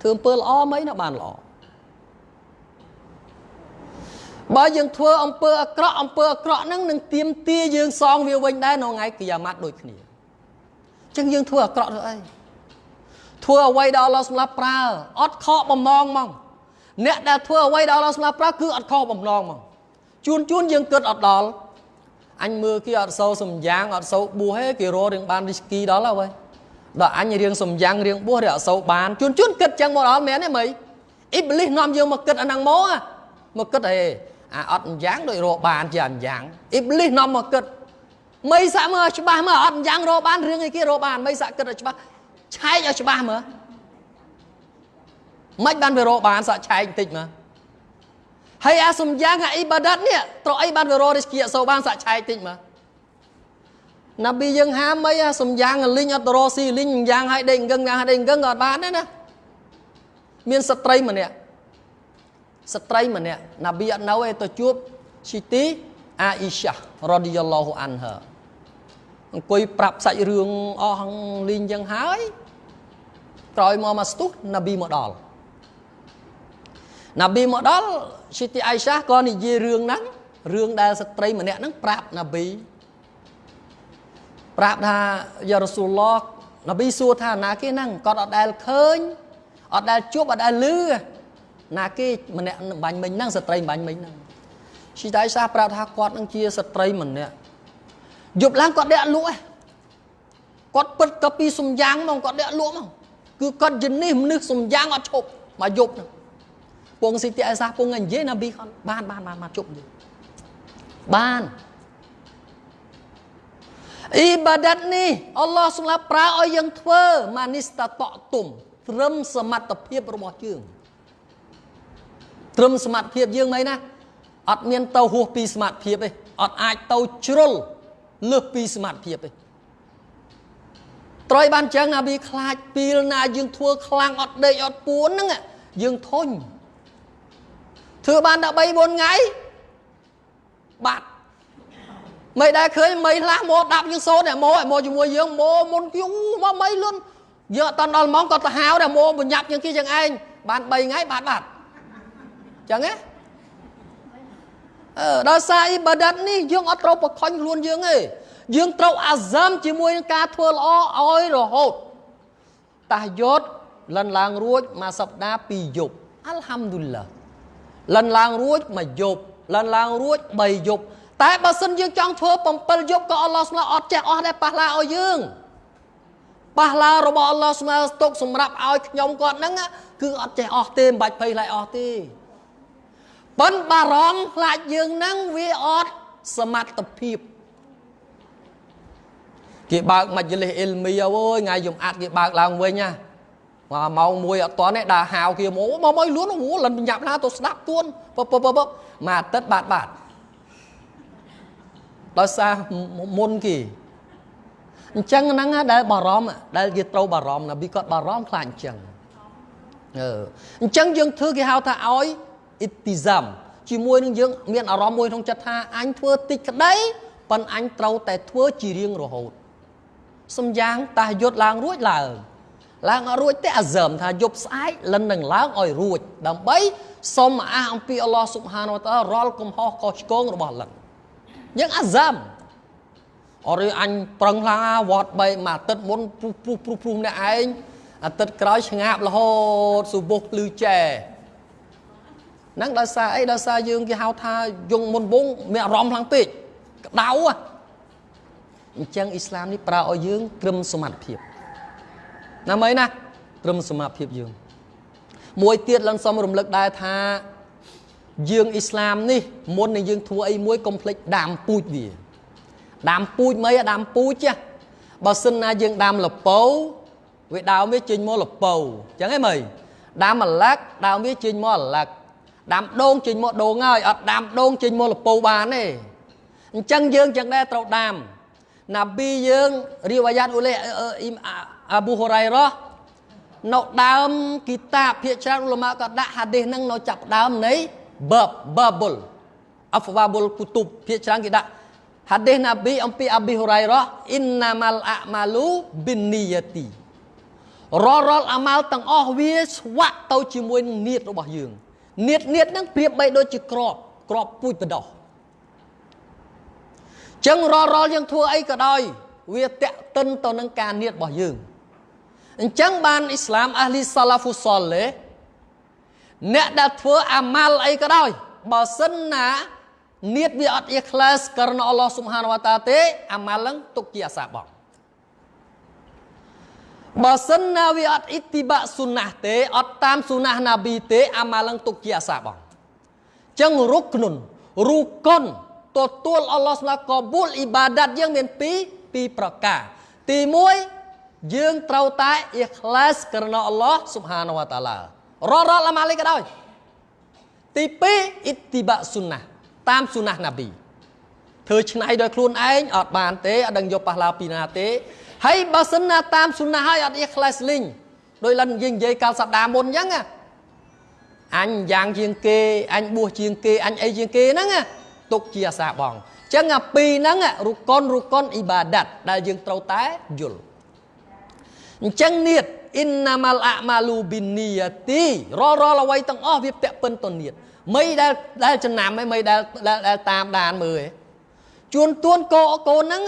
ធ្វើអំពើល្អមិនណាបានល្អបើយើងធ្វើអំពើអាក្រក់អំពើអាក្រក់ហ្នឹងនឹងទៀមទាយើងសងវាវិញដែរនៅថ្ងៃគីយ៉ាម៉ាត់ដូចគ្នាអញ្ចឹងយើងធ្វើអាក្រក់ទៅអី ធ្វើអ្វីដែលអល់ឡោះសម្រាប់ប្រើអត់ខកបំណងហ្មងអ្នកដែលធ្វើអ្វីដែលអល់ឡោះសម្រាប់ប្រើគឺអត់ខកបំណងហ្មងជួនជួនយើងគិតអត់ដល់អញមើលគេអត់សូវសំយ៉ាងអត់សូវបួសទេគេរករឿងបានរីស្គីដល់ហើយដល់អញរៀងសំយ៉ាងរៀងបួសរៀងអត់សូវបានជួនជួនគិតចឹងមកដល់មែនទេមីអ៊ីបលីសនាំយើងមកគិតអាហ្នឹងមកមកគិតអីអាអត់យ៉ាងដូចរកបានជាអញ្យ៉ាងអ៊ីបលីសនាំមកគិតមីសាក់មើលច្បាស់មើលអត់អញ្យ៉ាងរកបានរឿងអីគេរកបានមីសាក់គិតឲ្យច្បាស់ ឆែកឲ្យច្បាស់មើលមិនបានវារកបានសាក់ឆែកបន្តិចមើលហើយអាសំយ៉ាងអាអ៊ីបាដាត់នេះត្រូវអីបានវារករិស្គីអសូបានសាក់ឆែកតិចមើលណាប៊ីយើងហាមអីអាសំយ៉ាងលីងអត់ទៅរកស៊ីលីងយ៉ាងឲ្យដេកអង្គឹងយ៉ាងឲ្យដេកអង្គឹងក៏អត់បានដែរណាមានស្ត្រីម្នាក់ស្ត្រីម្នាក់ណាប៊ីអត់នៅឯទៅជួបស៊ីទីអាអ៊ីសារ៉ាឌីយ៉ាឡោះអានហាអង្គុយប្រាប់សាច់រឿងអស់លីងយ៉ាងហើយ ក្រោយមកមកស្ទុះណាប៊ីមកដល់ណាប៊ីមកដល់ស៊ីទីអៃសាក៏និយាយរឿងហ្នឹងរឿងដែលស្ត្រីម្នាក់ហ្នឹងប្រាប់ណាប៊ីប្រាប់ថាយ៉ារ៉ាស៊ូលឡោះណាប៊ីសួរថាណាគេហ្នឹងគាត់អត់ដែលឃើញអត់ដែលជួបអត់ដែលឮណាគេម្នាក់បាញ់មិញហ្នឹងស្ត្រីបាញ់មិញហ្នឹងស៊ីទីអៃសាប្រាប់ថាគាត់នឹងជាស្ត្រីម្នាក់យប់ឡើងគាត់ដេកលក់គាត់ពិតក៏ពីសំយ៉ាងមកគាត់ដេកលក់មក គឺគាត់យនេះមនុស្សសំយ៉ាងអត់ឈប់មកយប់ហ្នឹងពងស៊ីទីអេសាពងនិយាយណាប៊ីបានបានបានមកជប់យបានអ៊ីបាដាតនេះអល់ឡោះសម្រាប់ប្រើឲ្យយើងធ្វើម៉ានីស្តាតតុំត្រឹមសមត្ថភាពរបស់យើងត្រឹមសមត្ថភាពយើងមិនណាអត់មានទៅហួសពីសមត្ថភាពទេអត់អាចទៅជ្រុលលើសពីសមត្ថភាពទេ ត្រយបានចឹងណាប៊ីខ្លាចពីលណាយើងធ្វើខ្លាំងអត់ដេកអត់ពួនហ្នឹងយើងធុញធ្វើបានតែ3 4ថ្ងៃបាត់មិនដែលឃើញមីខ្លះមកដាប់យើងសូនតែមកឲ្យមកជាមួយយើងមកមុនយូមកមីលុនយើងអត់ដល់ម៉ោងក៏ទៅហៅដែរមកបញ្ញាប់យើងគេចឹងឯងបាន3ថ្ងៃបាត់បាត់ចឹងហ៎អឺដល់សារអ៊ីបាដាតនេះយើងអត់ត្រូវបខំខ្លួនយើងទេ យើងត្រូវអាសាមជាមួយនឹងការធ្វើល្អឲ្យរហូតតាយុតលិនឡើងរួចមួយសប្តាហ៍ពីរយប់អល់ហាំឌុលឡាលិនឡើងរួចមួយយប់លិនឡើងរួច3យប់តែបើសិនយើងចង់ធ្វើ7យប់ក៏អល់ឡោះស្មើអត់ចេះអស់ដែរប៉ះឡាឲ្យយើងប៉ះឡារបស់អល់ឡោះស្មើទុកសម្រាប់ឲ្យខ្ញុំគាត់ហ្នឹងគឺអត់ចេះអស់ទេមិនបាច់ភ័យឡើយអស់ទេប៉ុនបារម្ភខ្លាចយើងហ្នឹងវាអត់សមត្ថភាព គេបើកមជ្ឈលិសអ៊ីលមីអូយថ្ងៃយំអាត់គេបើកឡើងវិញណាមកម៉ោង1អត់តនេះដើរហាវគេមកមកមកលួនអូលិនបញ្ញាប់ឡាទៅស្ដាប់ទួនពពពពមួយអាទិត្យបាទបាទដោយសារមុនគេអញ្ចឹងហ្នឹងដែលបារម្ភដែលគេត្រូវបារម្ភណាប៊ីគាត់បារម្ភខ្លាចអញ្ចឹងអឺអញ្ចឹងយើងធ្វើគេហៅថាឲ្យអ៊ីទីហ្សាំជាមួយនឹងយើងមានអារម្មណ៍មួយក្នុងចិត្តថាអញធ្វើតិចក្តីប៉ុន្តែអញត្រូវតែធ្វើជារៀងរហូត សំយ៉ាងតាយុទ្ធឡើងរួចឡើងឡើងអត់រួចទេអាសឹមថាយប់ស្អែកលិននឹងឡើងឲ្យរួច ដើម្បីសុំអះអំពីអល់ឡោះស៊ុបហានវតារាល់កំហុសខុសឆ្គងរបស់លិនយើងអាសឹមអរិយអញប្រឹងខ្លាំងវត្តបីមួយអាទិត្យមុនព្រុសព្រុសព្រុសព្រុសម្នាក់ឯងអាទិត្យក្រោយឆ្ងាបរហូតសុបុះភ្លឺចែហ្នឹងដោយសារអីដោយសារយើងគេហៅថាយងមុនវងមានអារម្មណ៍ខ្លាំងពេកក្តៅ អញ្ចឹងអ៊ីស្លាមនេះប្រើឲ្យយើងត្រឹមសមត្ថភាពណាមីណាត្រឹមសមត្ថភាពយើង មួយទៀតលន់សុំរំលឹកដែរថាយើងអ៊ីស្លាមនេះមុននឹងយើងធ្វើអីមួយកុំភ្លេចដាមពូជវាដាមពូជមិនដាមពូជបើសិនណាយើងដាំលពោវាដើមវាចេញមកលពោអញ្ចឹងហ៎មើលដាំអាឡាក់ដើមវាចេញមកអាឡាក់ដាំដូងចេញមកដូងហើយអត់ដាំដូងចេញមកលពោបានទេអញ្ចឹងយើងចឹងដែរត្រូវដាំ ណាប៊ីយើងរីវ៉ាយ៉ាតអ៊ូលេអាប៊ូហូរ៉ៃរ៉ានៅដើមគីតាបភាគច្រើនឧលមាក៏ដាក់ហាឌីសហ្នឹងនៅចាប់ដើមនៃបបបបុលអហ្វាបុលគូតុបភាគច្រើនគេដាក់ហាឌីសណាប៊ីអំពីអាប៊ីហូរ៉ៃរ៉ាអ៊ីនណាម៉ាល់អាម៉ាលូប៊ីននីយ៉ាទីរាល់រាល់អាម៉ាល់ទាំងអស់វាស្វាក់ទៅជាមួយនឹងនៀតរបស់យើងនៀតនៀតហ្នឹងប្រៀបបីដូចជាក្របក្របពូជបដោះ ចឹងរាល់រាល់យើងធ្វើអីក៏ដោយ វាតេតិនទៅនឹងការនៀតរបស់យើងអញ្ចឹងបានអ៊ីស្លាមអាលីសាឡាហ្វូសលេអ្នកដែលធ្វើអាម៉ាល់អីក៏ដោយបើសិនណានៀតវាអត់អ៊ីខ្លាសករណអល់ឡោះស៊ុបហានវតាទេអាម៉ាល់នឹងទុកជាអាសាបងបើសិនណាវាអត់អ៊ីទីបាក់ស៊ុណាស់ទេអត់តាមស៊ុណាស់ណាប៊ីទេអាម៉ាល់នឹងទុកជាអាសាបងចឹងរុកនុនរូកុន ទទួលអល់ឡោះស្មាកបូលអ៊ីបាដាតយើងមានពីរពីរប្រការ ទី1យើងត្រូវតែអ៊ីខ្លាសករណអល់ឡោះស៊ុបហានវតាឡាររលអាម៉ាលីក៏ដោយទី2អ៊ីទីបាក់ស៊ុណាតាមស៊ុណាណាប៊ីធ្វើឆ្នៃដោយខ្លួនឯងអត់បានទេអត់ដឹងយកប៉ះឡាពីណាទេហើយបើសិនណាតាមស៊ុណាហើយអត់អ៊ីខ្លាសលីងដោយលិនយើងនិយាយកាលសប្តាហ៍មុនអញ្ចឹងអញយ៉ាងជាងគេអញបួសជាងគេអញអីជាងគេហ្នឹង ទុកជាអាសាបងអញ្ចឹងអាពីរហ្នឹងរុកុនរុកុនអ៊ីបាដាតដែលយើងត្រូវតែយល់អញ្ចឹងនៀតអ៊ីនណាម៉ាល់អាម៉ាលូប៊ីនីយ៉ាទីរាល់រាល់អ្វីទាំងអស់វាពាក់ពិនទៅនៀតមិនដែលដែលចំណាំឯងមិនដែលដែលតាមដានមើលឯងជួនទួនកូកូនហ្នឹង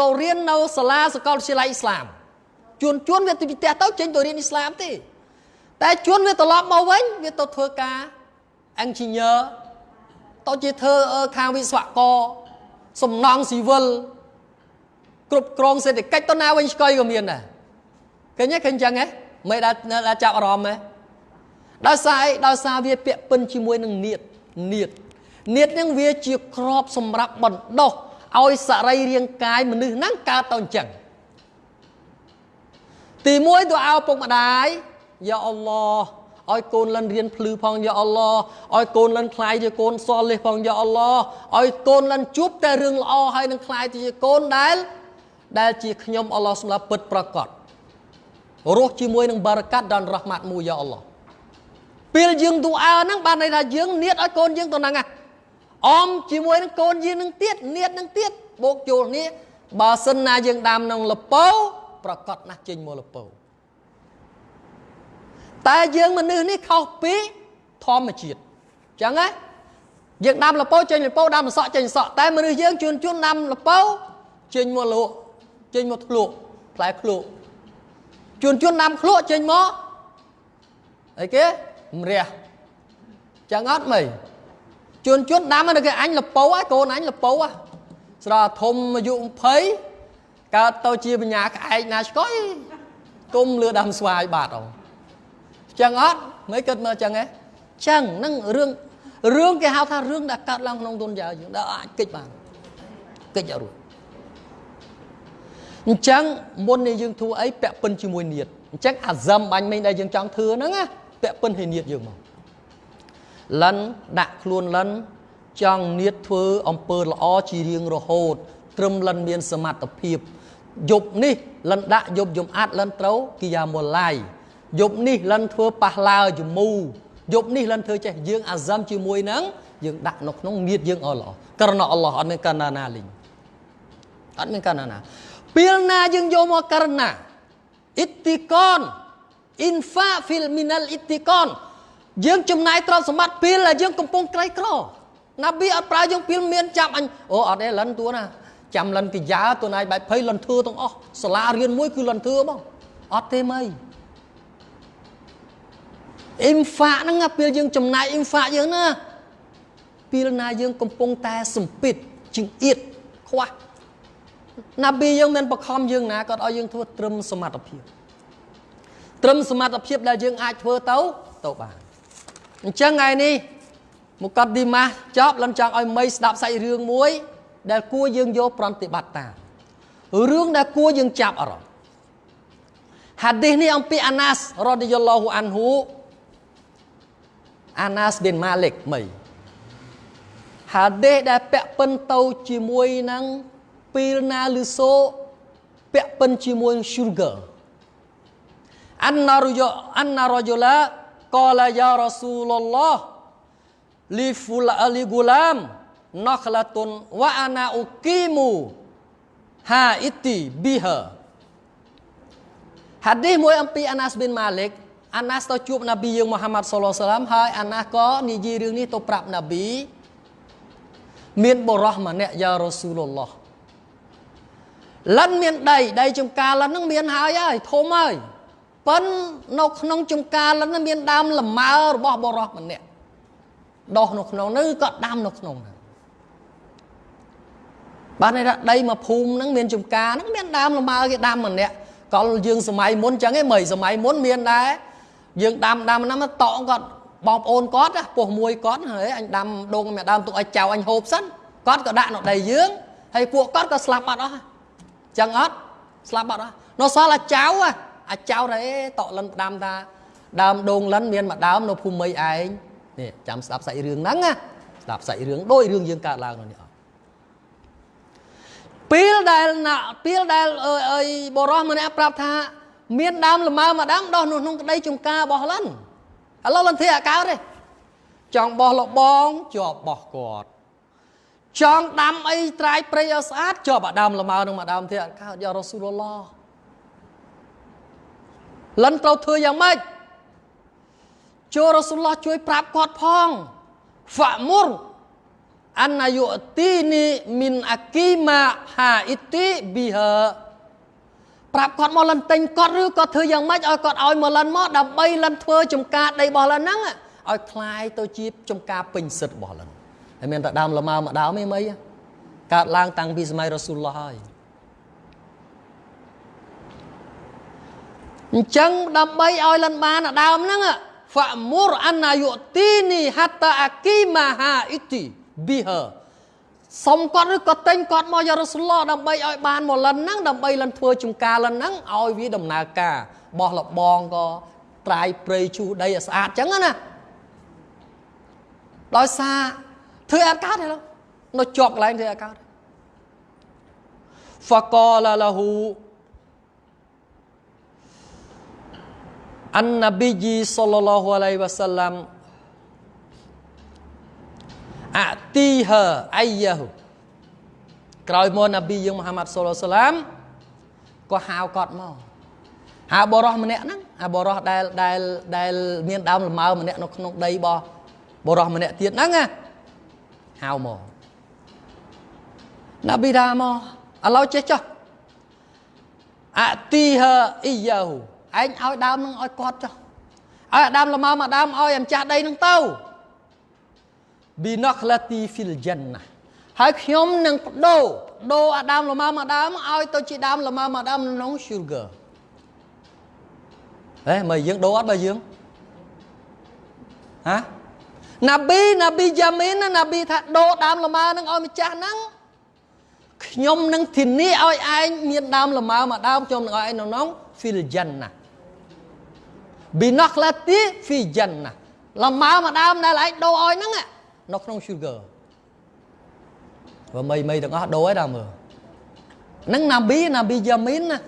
ទៅរៀននៅសាលាសាកលវិទ្យាល័យអ៊ីស្លាមជួនជួនវាទៅផ្ទះទៅចេញទៅរៀនអ៊ីស្លាមទេតែជួនវាត្រឡប់មកវិញវាទៅធ្វើការ engineer ទៅជាធ្វើខាងវិស្វករសំណង់ស៊ីវិលគ្រប់គ្រងសេដ្ឋកិច្ចទៅណាវិញស្កុយក៏មានដែរឃើញទេឃើញចឹងហ៎មិនដែលចាប់អារម្មណ៍ហ៎ដោយសារអីដោយសារវាពាក់ពិនជាមួយនឹងនៀតនៀតនៀតហ្នឹងវាជាក្របសម្រាប់បណ្ដោះឲ្យសរីរាង្គកាយមនុស្សហ្នឹងកើតទៅអញ្ចឹងទី1ទៅឲ្យពុកម្ដាយយ៉ាអល់ឡោះ ឲ្យកូនលិនរៀនភ្លឺផងយ៉ាអល់ឡោះឲ្យកូនលិនខ្លាយជាកូនសល់លេសផងយ៉ាអល់ឡោះឲ្យកូនលិនជួបតែរឿងល្អហើយនឹងខ្លាយទៅជាកូនដែលដែលជាខ្ញុំអល់ឡោះសម្រាប់ពិតប្រកបរស់ជាមួយនឹងបារកាត់ដល់រ៉ហ្មាត់មួយយ៉ាអល់ឡោះពេលយើងទូអើហ្នឹងបានន័យថាយើងនៀតឲ្យកូនយើងទៅហ្នឹងអមជាមួយនឹងកូនយើងនឹងទៀតនៀតនឹងទៀតបូកចូលនេះបើសិនណាយើងដាំក្នុងលពោប្រកាសណាស់ចេញមកលពោ តែយើងមនុស្សនេះខុសពីធម្មជាតិអញ្ចឹងណាយើងដាំលពោចេញលពោដាំសក់ចេញសក់តែមនុស្សយើងជួនជួនដាំលពោចេញមកលក់ចេញមកធ្លក់ផ្លែឃ្លក់ជួនជួនដាំឃ្លក់ចេញមកអីគេម្រះចឹងអត់មិនជួនជួនដាំនៅគេអញលពោហើយកូនអញលពោហ่ะស្រែធំអាយុ20កើតទៅជាបញ្ញាក្អែកណាឆ្កុយគុំលឺដាំស្វាយបាត់អង ចឹងអត់មិនគិតមើលចឹងហ៎ចឹងហ្នឹងរឿងរឿងគេហៅថារឿងដែលកើតឡើងក្នុងទុនយ៉ាយើងដែលអាចគិតបានគិតអត់រួចអញ្ចឹងមុននេះយើងធ្វើអីពាក់ពិនជាមួយនៀតអញ្ចឹងអាហ្សឹមបាញ់មិញដែលយើងចង់ធ្វើហ្នឹងណាពាក់ពិនឲ្យនៀតយើងមកលិនដាក់ខ្លួនលិនចង់នៀតធ្វើអំពើល្អជារៀងរហូត ត្រឹមលិនមានសមត្ថភាពយប់នេះលិនដាក់យប់យំអាត់លិនត្រូវគិយាមឡាយ យប់នេះលិនធ្វើប៉ះឡាយមូយប់នេះលិនធ្វើចេះយើងអាហ្សាំជាមួយនឹងយើងដាក់នៅក្នុងនៀតយើងអល់ឡោះក្រណអល់ឡោះអត់មានកណ្ណាណាលីងអត់មានកណ្ណាណាពេលណាយើងយកមកករណាអ៊ីទីកនអ៊ីនហ្វាហ្វីលមីណាល់អ៊ីទីកនយើងចំណាយទ្រព្យសម្បត្តិពេលដែលយើងកំពុងក្រីក្រណាប៊ីអត់ប្រើយើងពេលមានចាំអញអូអត់ទេលិនទួណាចាំលិនកិយាទួណៃបែបភ័យលិនធ្វើទាំងអស់សាលារៀនមួយគឺលិនធ្វើបងអត់ទេម៉ៃ អ៊ីមហ្វាហ្នឹងពេលយើងចំណាយអ៊ីមហ្វាយើងណាពេលណាយើងកំពុងតែសម្ពិតជង្អៀតខ្វះណាប៊ីយើងមានបខំយើងណាគាត់ឲ្យយើងធ្វើត្រឹមសមត្ថភាពត្រឹមសមត្ថភាពដែលយើងអាចធ្វើទៅទៅបានអញ្ចឹងថ្ងៃនេះមកកត់ឌីម៉ាស់ចប់លន់ចង់ឲ្យមីស្ដាប់សាច់រឿងមួយ ដែលគួរយើងយកប្រតិបត្តិតាមរឿងដែលគួរយើងចាប់អារម្មណ៍ហាឌីសនេះអំពីអាណាសរ៉ាឌីយ៉ាឡោហ៊ូអានហ៊ូ អាណាសប៊ីនម៉ាលិកមីហាឌីសដែលពាក់ពិនទៅជាមួយនឹងពីលណាលឺសូពាក់ពិនជាមួយនឹង sugar អានណារយអានណារយឡាកលាយ៉ារ៉ាស៊ូលឡោះលីហ្វូឡាលីហ្គូឡាមណខឡាតុនវ៉ាអាណាអ៊ូគីមូហាអ៊ីទីប៊ីហាហាឌីសមួយអំពីអាណាសប៊ីនម៉ាលិក អាណាសទៅជួបណាប៊ីយើងមូហាម៉ាត់សុលឡាសាឡាមហើយអាណាសក៏និយាយរឿងនេះទៅប្រាប់ណាប៊ីមានបរោះម្នាក់យ៉ារ៉ូស៊ូលឡោះលិនមានដីដីចំការលិនហ្នឹងមានហើយហើយធំហើយប៉ុននៅក្នុងចំការលិនមានដើមលម៉ើរបស់បរោះម្នាក់ដោះនៅក្នុងនោះក៏ដាំនៅក្នុងហ្នឹងបានន័យថាដីមួយភូមិហ្នឹងមានចំការហ្នឹងមានដើមលម៉ើគេដាំម្នាក់កលយើងសម័យមុនចឹងឯងមិនសម័យមុនមានដែរ យើងដាំដាំណាស់តក់គាត់បងប្អូនគាត់ពោះមួយគាត់ហើយអញដាំដងម្ដាមទុកឲ្យចៅអញហូបសិនគាត់ក៏ដាក់នៅដីយើងហើយពួកគាត់ក៏ស្លាប់បាត់អស់ចឹងអត់ស្លាប់បាត់អស់នៅសល់អាចៅអាចៅទេតក់លិនផ្ដាំថាដើមដូងលិនមានមួយដើមនៅភូមិឯងនេះចាំស្ដាប់សាច់រឿងហ្នឹងណាស្ដាប់សាច់រឿងដូចរឿងយើងកើតឡើងនេះអត់ពេលដែលណាពេលដែលអើយបរោះម្នាក់ប្រាប់ថា មានដើមលម៉ើមួយដើមដោះនៅក្នុងក្តីចំការរបស់លិនឥឡូវលិនធ្វើអាកើតទេចង់បោះលបងជាប់បោះគាត់ចង់ដាំអីត្រាយព្រៃឲ្យស្អាតជាប់អាដើមលម៉ើនឹងមួយដើមទៀតអាកើតយ៉ារ៉ូស៊ូលឡោះលិនត្រូវធ្វើយ៉ាងម៉េចចូលរ៉ូស៊ូលឡោះជួយប្រាប់គាត់ផងហ្វាមុរអានយុទីនីមីនអាគីម៉ាហាអ៊ីទីប៊ីហា ប្រាប់គាត់មកលិនទិញគាត់ឬក៏ធ្វើយ៉ាងម៉េចឲ្យគាត់ឲ្យមកលិនមកដើម្បីលិនធ្វើចំការដីរបស់លិនហ្នឹងឲ្យคลายទៅជាចំការពេញសិទ្ធិរបស់លិនហើយមានតែដើមលម៉ើមួយដើមឯងមិនកើតឡើងតាំងពីសម័យរ៉ូស៊ូលឡោះហើយអញ្ចឹងដើម្បីឲ្យលិនបានដើមហ្នឹងហ្វាមុរអាណាយុទីនីហាតាអាគីម៉ាហាអ៊ីទីប៊ីហា សុំគាត់ឬក៏ទិញគាត់មកយ៉ារ៉ូស៊ូលដើម្បីឲ្យបានមកលិនហ្នឹងដើម្បីលិនធ្វើជំការលិនហ្នឹងឲ្យវាដំណើរការបោះលបងក៏ត្រាយព្រៃជុះដីឲ្យស្អាតចឹងណាដោយសារធ្វើអត់កើតទេនៅជាប់កន្លែងធ្វើអត់កើតហ្វកលលហ៊ូអាននប៊ីជីសល្លឡោះអាឡៃវ៉ាសាឡាំ អទីហាអាយ៉ាហ៊ូក្រោយមកនប៊ីយើងមហាម៉ាត់សុលឡាឡាមក៏ហៅគាត់មកហៅបរោះម្នាក់ហ្នឹងអាបរោះដែលដែលដែលមានដើមលម៉ើម្នាក់នៅក្នុងដីរបស់បរោះម្នាក់ទៀតហ្នឹងណាហៅមកនប៊ីថាមកឥឡូវចេះចុះអទីហាអ៊ីយ៉ាហ៊ូឯងឲ្យដើមនឹងឲ្យគាត់ចុះឲ្យដើមលម៉ើមកដើមឲ្យអាម្ចាស់ដីនឹងទៅ ប៊ីណូក្លាទីហ្វីលចិនណាហើយខ្ញុំនឹងបដូរបដូរអាដើមលម៉ើមកដើមឲ្យទៅជាដើមលម៉ើមកដើមក្នុង sugar ហេមើលយើងដូរអត់បើយើងហ៎ណាប៊ីណាប៊ីយ៉ាមីនណាប៊ីថាដូរដើមលម៉ើនឹងឲ្យម្ចាស់ហ្នឹងខ្ញុំនឹងធានាឲ្យឯងមានដើមលម៉ើមកដើមខ្ញុំនឹងឲ្យឯងក្នុង fil jannah ប៊ីណកឡាទី fi jannah លម៉ើមកដើមដែលឯងដូរឲ្យហ្នឹង នៅក្នុង sugar បើមីមីទាំងអស់ដូរឯដល់មើលហ្នឹងណាប៊ីណាប៊ីយ៉ាមីនណា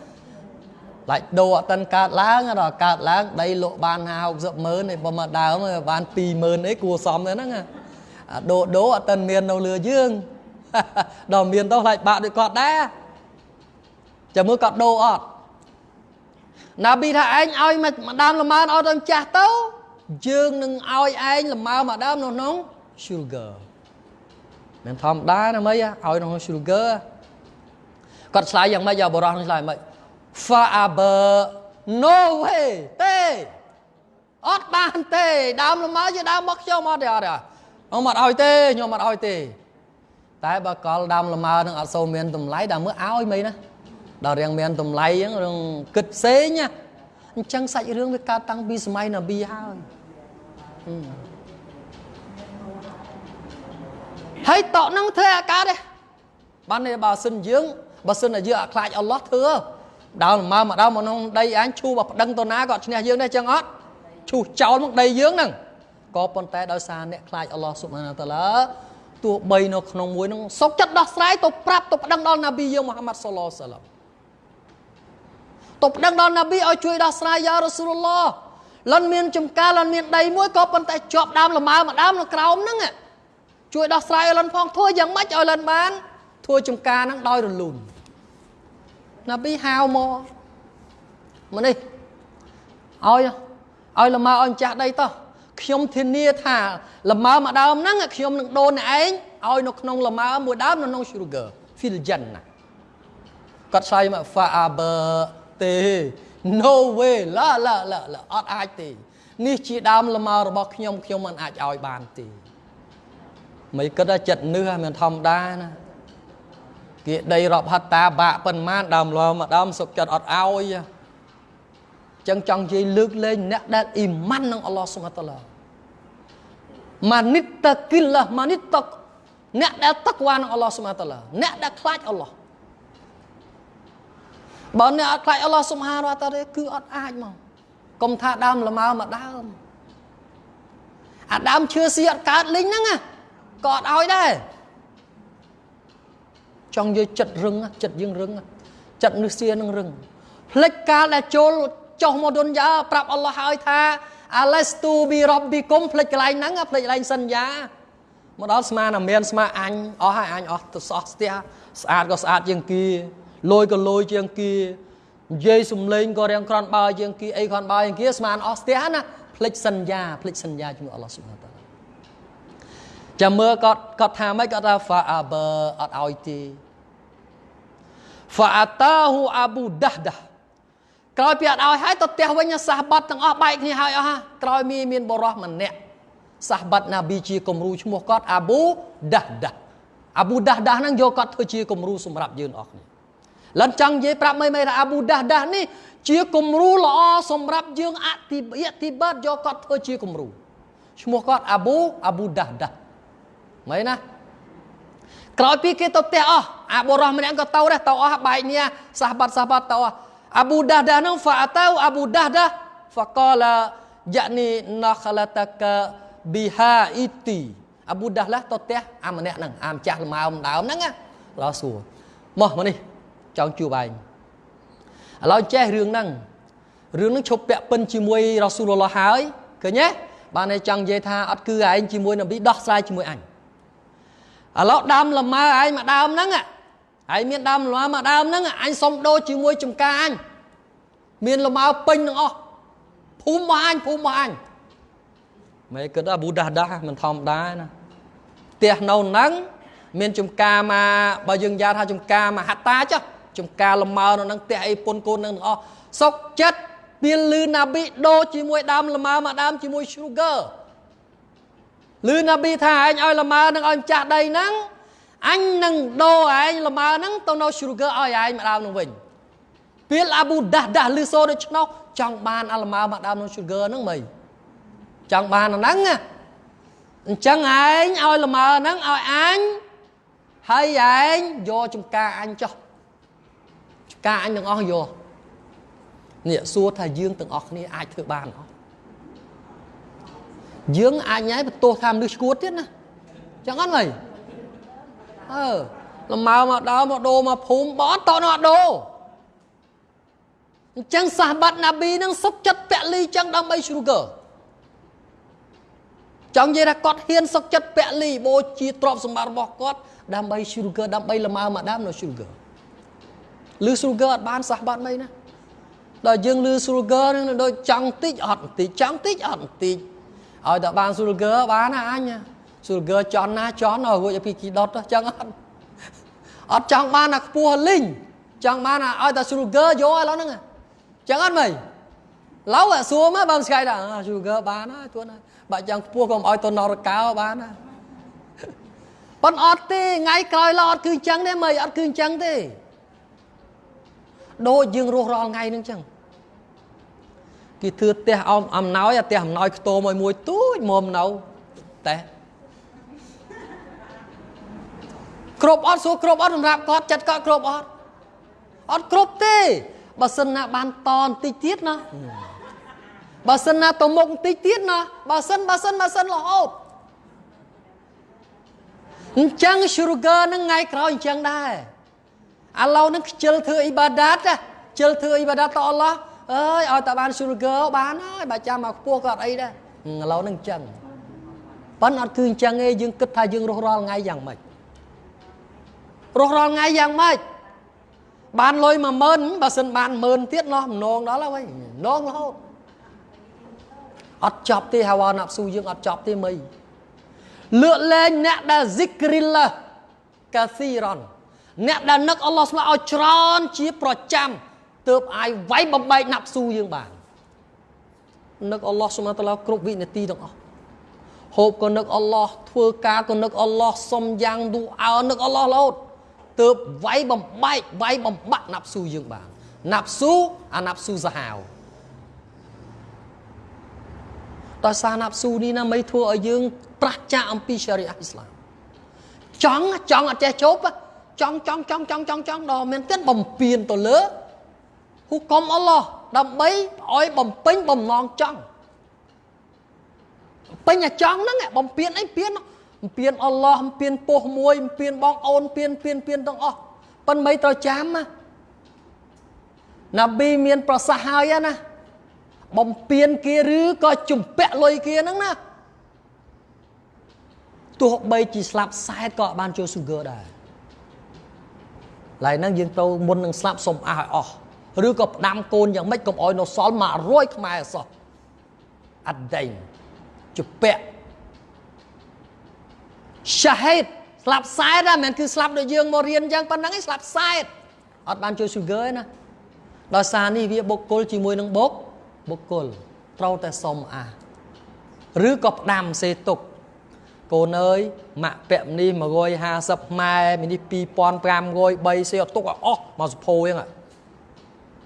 ឡាច់ដូរអត់តិនកើតឡើងដល់កើតឡើងដីលក់បាន50 60ម៉ឺនឯបើមកដើមបាន20000អីគួរសមទៅហ្នឹងអាដូរដូរអត់តិនមាននៅលឿយើងដល់មានទៅខ្លាចបាក់ដូចគាត់ដែរចាំមើលគាត់ដូរអត់ណាប៊ីថាឯងឲ្យម្ដាមលម៉ើនឲ្យទៅចាស់ទៅយើងនឹងឲ្យឯងលម៉ើម្ដាមនៅក្នុង sugar មិនធម្មតាណាមីឲ្យក្នុង sugar គាត់ឆ្លើយយ៉ាងម៉េចយ៉ាបរោះនឹងឆ្លើយយ៉ាងម៉េច Faber no way ទេអត់បានទេដើមលម៉ើជាដើមមកខ្ញុំអត់ទេអត់ទេខ្ញុំអត់ឲ្យទេខ្ញុំអត់ឲ្យទេ តែបើកលដើមលម៉ើនឹងអត់សូវមានតម្លៃដល់មើលឲ្យមិនណាដល់រៀងមានតម្លៃហ្នឹងរឿងគិតផ្សេងណាអញ្ចឹងសាច់រឿងវាកើតតាំងពីសម័យនប៊ីហើយ ហើយតកនឹងធ្វើអាកើតទេបានទេបើសិនយើងបើសិនតែយើងអត់ខ្លាចអល់ឡោះធ្វើដើរលម៉ើមកដើរមកក្នុងដីអញឈូបប្តឹងទៅណាក៏ឈ្នះយើងដែរចឹងអត់ឈូសចោលមកដីយើងហ្នឹងក៏ប៉ុន្តែដោយសារអ្នកខ្លាចអល់ឡោះស៊ុបហានាតាឡាទោះបីនៅក្នុងមួយហ្នឹងសុកចិត្តដោះស្រាយទៅប្រាប់ទៅប្តឹងដល់ណាប៊ីយើងមូហាម៉ាត់សុលឡាសាឡាមទៅប្តឹងដល់ណាប៊ីឲ្យជួយដោះស្រាយយ៉ារ៉ាស៊ូលឡោះលន់មានចំការលន់មានដីមួយក៏ប៉ុន្តែជាប់ដើមលម៉ើម្ដើមនៅក្រោមហ្នឹង ជួយដោះស្រាយឲ្យលន់ផងធ្វើយ៉ាងម៉េចឲ្យលន់បានធ្វើចំការហ្នឹងដោយរលូនណាប៊ីហៅមកមកនេះឲ្យឲ្យលម៉ើឲ្យចាស់ដីតោះខ្ញុំធានាថាលម៉ើមួយដើមហ្នឹងខ្ញុំនឹងដូនឯងឲ្យនៅក្នុងលម៉ើមួយដើមនៅក្នុង sugar fil jannah គាត់ឆ្លើយមក fa aba ទេ no way ឡាឡាឡាឡាអត់អាចទេ នេះជាដើមលម៉ើរបស់ខ្ញុំខ្ញុំមិនអាចឲ្យបានទេ មិនគិតថាចិត្តនឿមិនធម្មតាណាគេដីរាប់ហត្តាបាក់ប៉ុន្មានដើមលមកដើមសុខចិត្តអត់ឲ្យចឹងចង់និយាយលើកលែងអ្នកដែលអ៊ីម៉ាននឹងអល់ឡោះសុបហានតាឡាម៉ានិតតគិលឡាម៉ានិតតអ្នកដែលតក្វានឹងអល់ឡោះសុបហានតាឡាអ្នកដែលខ្លាចអល់ឡោះបើអ្នកអត់ខ្លាចអល់ឡោះសុបហានតាឡាគឺអត់អាចមកកុំថាដើមលម៉ើមកដើមអាដើមឈើស៊ីអត់កើតលីងហ្នឹង ក៏អត់ឲ្យដែរចង់យកចិត្តរឹងចិត្តយើងរឹងចិត្តនឹសសៀនឹងរឹងផ្លិចកាលដែលចូលចុះមកឌុនយ៉ាប្រាប់អល់ឡោះហើយថាអាឡេស្ទូប៊ីរ៉បប៊ីគុំផ្លិចកន្លែងហ្នឹងផ្លិចកន្លែងសន្យាមកដល់ស្មានអាមានស្មាអញអស់ហើយអញអស់ទៅសោះស្ទះស្អាតក៏ស្អាតជាងគីលយក៏លយជាងគីនិយាយសំឡេងក៏រៀងក្រន់បើជាងគីអីក្រន់បើជាងគីស្មានអស់ស្ទះណាផ្លិចសន្យាផ្លិចសន្យាជាមួយអល់ឡោះស៊ុបហានតាឡា ចាំមើលគាត់គាត់ថាម៉េចគាត់ថា fa aba អត់ឲ្យទេ fa atahu abu dahdah ក្រោយពីអត់ឲ្យហើយទៅផ្ទះវិញសាសបាត់ទាំងអស់បែកគ្នាហើយអស់ក្រោយមានមានបរោះម្នាក់សាសបាត់ណាប៊ីជាគំរូឈ្មោះគាត់អាប៊ូដាស់ដាស់អាប៊ូដាស់ដាស់ហ្នឹងយកគាត់ធ្វើជាគំរូសម្រាប់យើងអស់គ្នាលិនចង់និយាយប្រាប់មិនមិនថាអាប៊ូដាស់ដាស់នេះជាគំរូល្អសម្រាប់យើងអតិអតិបាតយកគាត់ធ្វើជាគំរូឈ្មោះគាត់អាប៊ូអាប៊ូដាស់ដាស់ មិនណាក្រោយពីគេទៅផ្ទះអស់អាបុរសម្នាក់ក៏ទៅដែរទៅអស់បែកនេះសាសបាត់សាសបាត់ទៅអស់អាប៊ូដាដានឹងហ្វាតៅអាប៊ូដាដាហ្វកឡាយ៉ានីណខលតកប៊ីហាអ៊ីទីអាប៊ូដាឡាទៅផ្ទះអាម្នាក់ហ្នឹងអាម្ចាស់លម៉ើមដើមហ្នឹងឡោះសួរមកមកនេះចង់ជួបឯងឥឡូវចេះរឿងហ្នឹងរឿងហ្នឹងឈប់ពាក់ពិនជាមួយរ៉ាស៊ូលឡោះហើយឃើញទេបានតែចង់និយាយថាអត់គឺឯងជាមួយនប៊ីដោះស្រាយជាមួយអញ ឥឡូវដើមលម៉ើឯងមកដើមហ្នឹងហើយមានដើមលម៉ើមួយដើមហ្នឹងអញសុំដូរជាមួយចំការអញមានលម៉ើពេញទាំងអស់ភូមិរបស់អញភូមិរបស់អញមិនគិតថាប៊ូដាស់ដាស់មិនធម្មតាណាផ្ទះនៅហ្នឹងមានចំការមកបើយើងយ៉ាថាចំការមកហាត់តាចុះចំការលម៉ើនៅហ្នឹងផ្ទះអីពុនកូនហ្នឹងទាំងអស់សុកចិត្តមានលឺណាប៊ីដូរជាមួយដើមលម៉ើមួយដើមជាមួយ sugar លឺណាប៊ីថាឯងឲ្យលម៉ើនឹងឲ្យម្ចាស់ដីហ្នឹងអញនឹងដូរឯងល្មើហ្នឹងទៅនៅ sugar ឲ្យឯងម្ដងនោះវិញពេលអាប៊ូដាស់ដាស់លឺសូដូច្នោះចង់បានអាល្មើមកដើមនៅ sugar ហ្នឹងមិនចង់បានអាហ្នឹងអញ្ចឹងឯងឲ្យល្មើហ្នឹងឲ្យអញហើយឯងយកចំការអញចុះចំការអញទាំងអស់យកនេះសួរថាយើងទាំងអស់គ្នាអាចធ្វើបានអត់ យើងអាចញ៉ៃបន្ទោសថាមនុស្សឈួតទៀតណាចឹងអត់មិនអឺលម៉ៅមកដល់មកដូរមកភូមិបអត់តនៅអត់ដូរអញ្ចឹងសាសបាត់ណាប៊ីនឹងសុខចិត្តពលីចឹងដើម្បី sugar ចង់និយាយថាគាត់ហ៊ានសុខចិត្តពលីបូជាទ្រព្យសម្បត្តិរបស់គាត់ដើម្បី sugar ដើម្បីលម៉ៅមកដើមនៅ sugar ឬ sugar អត់បានសាសបាត់មិនណាដល់យើងលឺ sugar នឹងដូចចង់តិចអត់បន្តិចចង់តិចអត់បន្តិច ឲ្យតែបាន sugar បានណាអញ sugar ចន់ណាចន់ឲ្យរួចពីគីដុតចឹងអត់អត់ចង់បានអាខ្ពស់លីងចង់បានឲ្យតែ sugar យកឥឡូវហ្នឹងចឹងអត់មិនឡូវអាសួរមកបើស្កាយថា sugar បានហើយទួនហើយបើចង់ខ្ពស់ក៏មិនឲ្យទៅនរកោបានណាប៉ុនអត់ទេថ្ងៃក្រោយឡអត់គឺចឹងទេមិនអត់គឺចឹងទេដូចយើងរស់រាល់ថ្ងៃហ្នឹងចឹង គេធ្វើផ្ទះអំអំណោយអាផ្ទះអំណោយខ្ទមមួយមួយទូចមុំនៅតែគ្រប់អត់សួរគ្រប់អត់សម្រាប់គាត់ចិត្តគាត់គ្រប់អត់អត់គ្រប់ទេបើសិនណាបានតបន្តិចទៀតណាបើសិនណាទៅមុខបន្តិចទៀតណាបើសិនបើសិនបើសិនរហូតអញ្ចឹង sugar នឹងថ្ងៃក្រោយអញ្ចឹងដែរឥឡូវនឹងខ្ជិលធ្វើអ៊ីបាដាតខ្ជិលធ្វើអ៊ីបាដាតតអល់ឡោះ អើយឲ្យតែបាន sugar បានហើយបើចាំមកខ្ពស់ក៏អត់អីដែរឥឡូវនឹងអញ្ចឹងប៉ុន្តែអត់គឺអញ្ចឹងទេយើងគិតថាយើងរស់រាល់ថ្ងៃយ៉ាងម៉េចរស់រាល់ថ្ងៃយ៉ាងម៉េចបានលុយ10000បើសិនបាន10000ទៀតណោះម្នងដល់ហើយម្នងរហូតអត់ចប់ទេហាវ៉ាណាប់ស៊ូយើងអត់ចប់ទេមីលើកលែងអ្នកដែល zikrillah កាស៊ីរ៉នអ្នកដែលនឹកអល់ឡោះស្មាឲ្យច្រើនជាប្រចាំ ទើបអាចវាយបំបែកណាប់ស៊ូយើងបាននឹកអល់ឡោះស្មាតាឡាគ្រប់វិនាទីទាំងអស់ហូបក៏នឹកអល់ឡោះធ្វើការក៏នឹកអល់ឡោះសុំយ៉ាងឌូអើនឹកអល់ឡោះរហូតទើបវាយបំបែកវាយបំបាក់ណាប់ស៊ូយើងបានណាប់ស៊ូអាណាប់ស៊ូសាហាវដោយសារណាប់ស៊ូនេះណាមិនធ្វើឲ្យយើងប្រាស់ចាកអំពីសារីអ៊ីស្លាមចង់ចង់អត់ចេះជប់ចង់ចង់ចង់ចង់ចង់ចង់ដល់មែនទែនបំពេញទៅលើ ហុកមអល់ឡោះដើម្បីឲ្យបំពេញបំណងចង់ពេញតែចង់ហ្នឹងបំពេញអីពេញបំពេញអល់ឡោះបំពេញពោះមួយបំពេញបងអូនពេញពេញពេញទាំងអស់ប៉ុន្តែមិនត្រូវចាំណាណាប៊ីមានប្រសាសន៍ហើយណាបំពេញគេឬក៏ជំពាក់លុយគេហ្នឹងណាទោះបីជាស្លាប់សែតក៏បានចូល sugar ដែរឡើយហ្នឹងយើងទៅមុននឹងស្លាប់សុំអះឲ្យអស់ ឬក៏ផ្ដាំកូនយ៉ាងម៉េចកុំឲ្យនៅសល់100ខ្មែរអសោះអត់ដេញជំពាក់សាហេតស្លាប់សែតហ្នឹងមិនគឺស្លាប់ដូចយើងមករៀនអញ្ចឹងប៉ុណ្ណឹងឯងស្លាប់សែតអត់បានចូល sugar ទេណាដោយសារនេះវាបុគ្គលជាមួយនឹងបុគ្គបុគ្គលត្រូវតែសុំអះឬក៏ផ្ដាំសេទុកកូនអើយម៉ាក់ពាក់នេះ150ម៉ែមីនេះ2500 3សេអត់ទុកឲ្យអស់មកសុភោហ្នឹង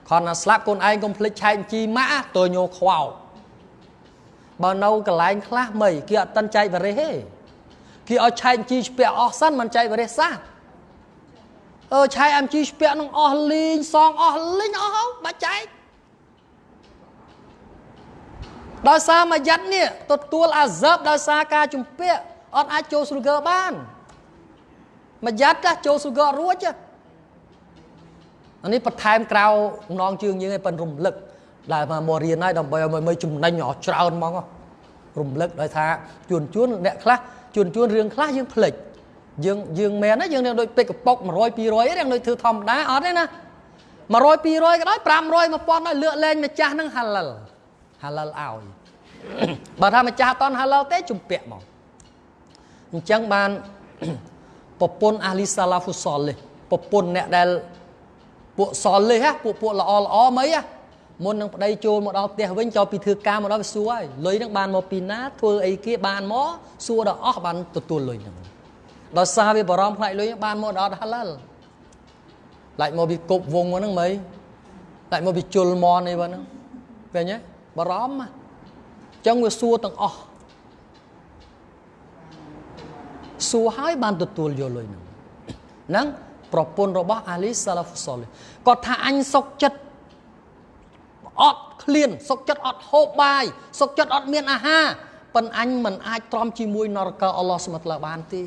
ខនណាស្លាប់កូនឯងកុំភ្លេចឆែកជីម៉ាក់ទៅញោខ្វោបើនៅកន្លែងខ្លះមិនគេអត់តិនចែកបរិះទេគេឲ្យឆែកជីស្ពាក់អស់សិនមិនចែកបរិះសោះអឺឆែកអំជីស្ពាក់នឹងអស់លីងសងអស់លីងអស់ហើយបាច់ចែកដោយសារមួយយ៉ាត់នេះទទួលអាសើបដោយសារការជំពាក់អត់អាចចូលស៊ូហ្គើបានមួយយ៉ាត់ចាស់ចូលស៊ូហ្គើរួចអា នេះបន្ថែមក្រៅនងជើងយើងឲ្យប៉ិនរំលឹកដែលមករៀនហើយដើម្បីឲ្យមើលចំណេញអស់ច្រើនហ្មងរំលឹកដោយថាជួនជួនអ្នកខ្លះជួនជួនរឿងខ្លះយើងភ្លេចយើងយើងមែនណាយើងនឹងដូចពេកកប៉ុក100 200ហ្នឹងដូចធ្វើធម្មតាអត់ទេណា100 200ក៏ដោយ500 1000ដោយលើកលែងម្ចាស់ហ្នឹងហាឡាល់ហាឡាល់ឲ្យបើថាម្ចាស់អត់តន់ហាឡាល់ទេជំពាក់មកអញ្ចឹងបានប្រពន្ធអាលីសាឡាហ្វូសលនេះប្រពន្ធអ្នកដែល ពួកសលនេះពួកពួកល្អល្អមអីមុននឹងប្តីចូលមកដល់ផ្ទះវិញចូលពីធ្វើការមកដល់វាសួរហើយលុយហ្នឹងបានមកពីណាធ្វើអីគេបានមកសួរដល់អស់បានទទួលលុយហ្នឹងដល់សារវាបារម្ភផ្នែកលុយបានមកដល់ហាឡាល់ឡាច់មកពីគប់វងហ្នឹងមិនឡាច់មកពីជុលមនអីហ្នឹងឃើញទេបារម្ភអញ្ចឹងវាសួរទាំងអស់សួរហើយបានទទួលយកលុយហ្នឹងហ្នឹង ប្រពន្ធរបស់អាលីសាឡាហ្វូសលគាត់ថាអញសុកចិត្តអត់ឃ្លានសុកចិត្តអត់ហូបបាយសុកចិត្តអត់មានអាហារប៉ុន្តែអញមិនអាចទ្រាំជាមួយនរកអល់ឡោះស្មាត់ឡាបានទេ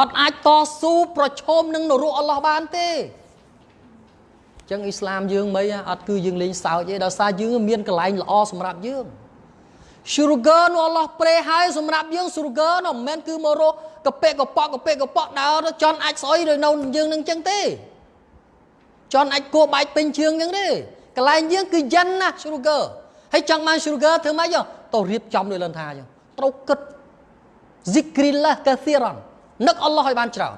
អត់អាចតស៊ូប្រឈមនឹងនរកអល់ឡោះបានទេចឹងអ៊ីស្លាមយើងមិនអត់គឺយើងលេងសើចទេដោយសារយើងមានកន្លែងល្អសម្រាប់យើង sugar នោះអល់ឡោះប្រេហើយសម្រាប់យើង sugar នោះមិនមែនគឺមករក កប៉ិកប៉កកប៉ិកប៉កដើរចន់អាចស្អុយឬនៅយើងនឹងចឹងទេចន់អាចគួរបែកពេញជើងចឹងទេកន្លែងយើងគឺយិនណា sugar ហើយចង់បាន sugar ធ្វើម៉េចទៅរៀបចំដូចលនថាចឹងត្រូវគិត zikrillah kathiran នឹកអល់ឡោះឲ្យបានច្រើន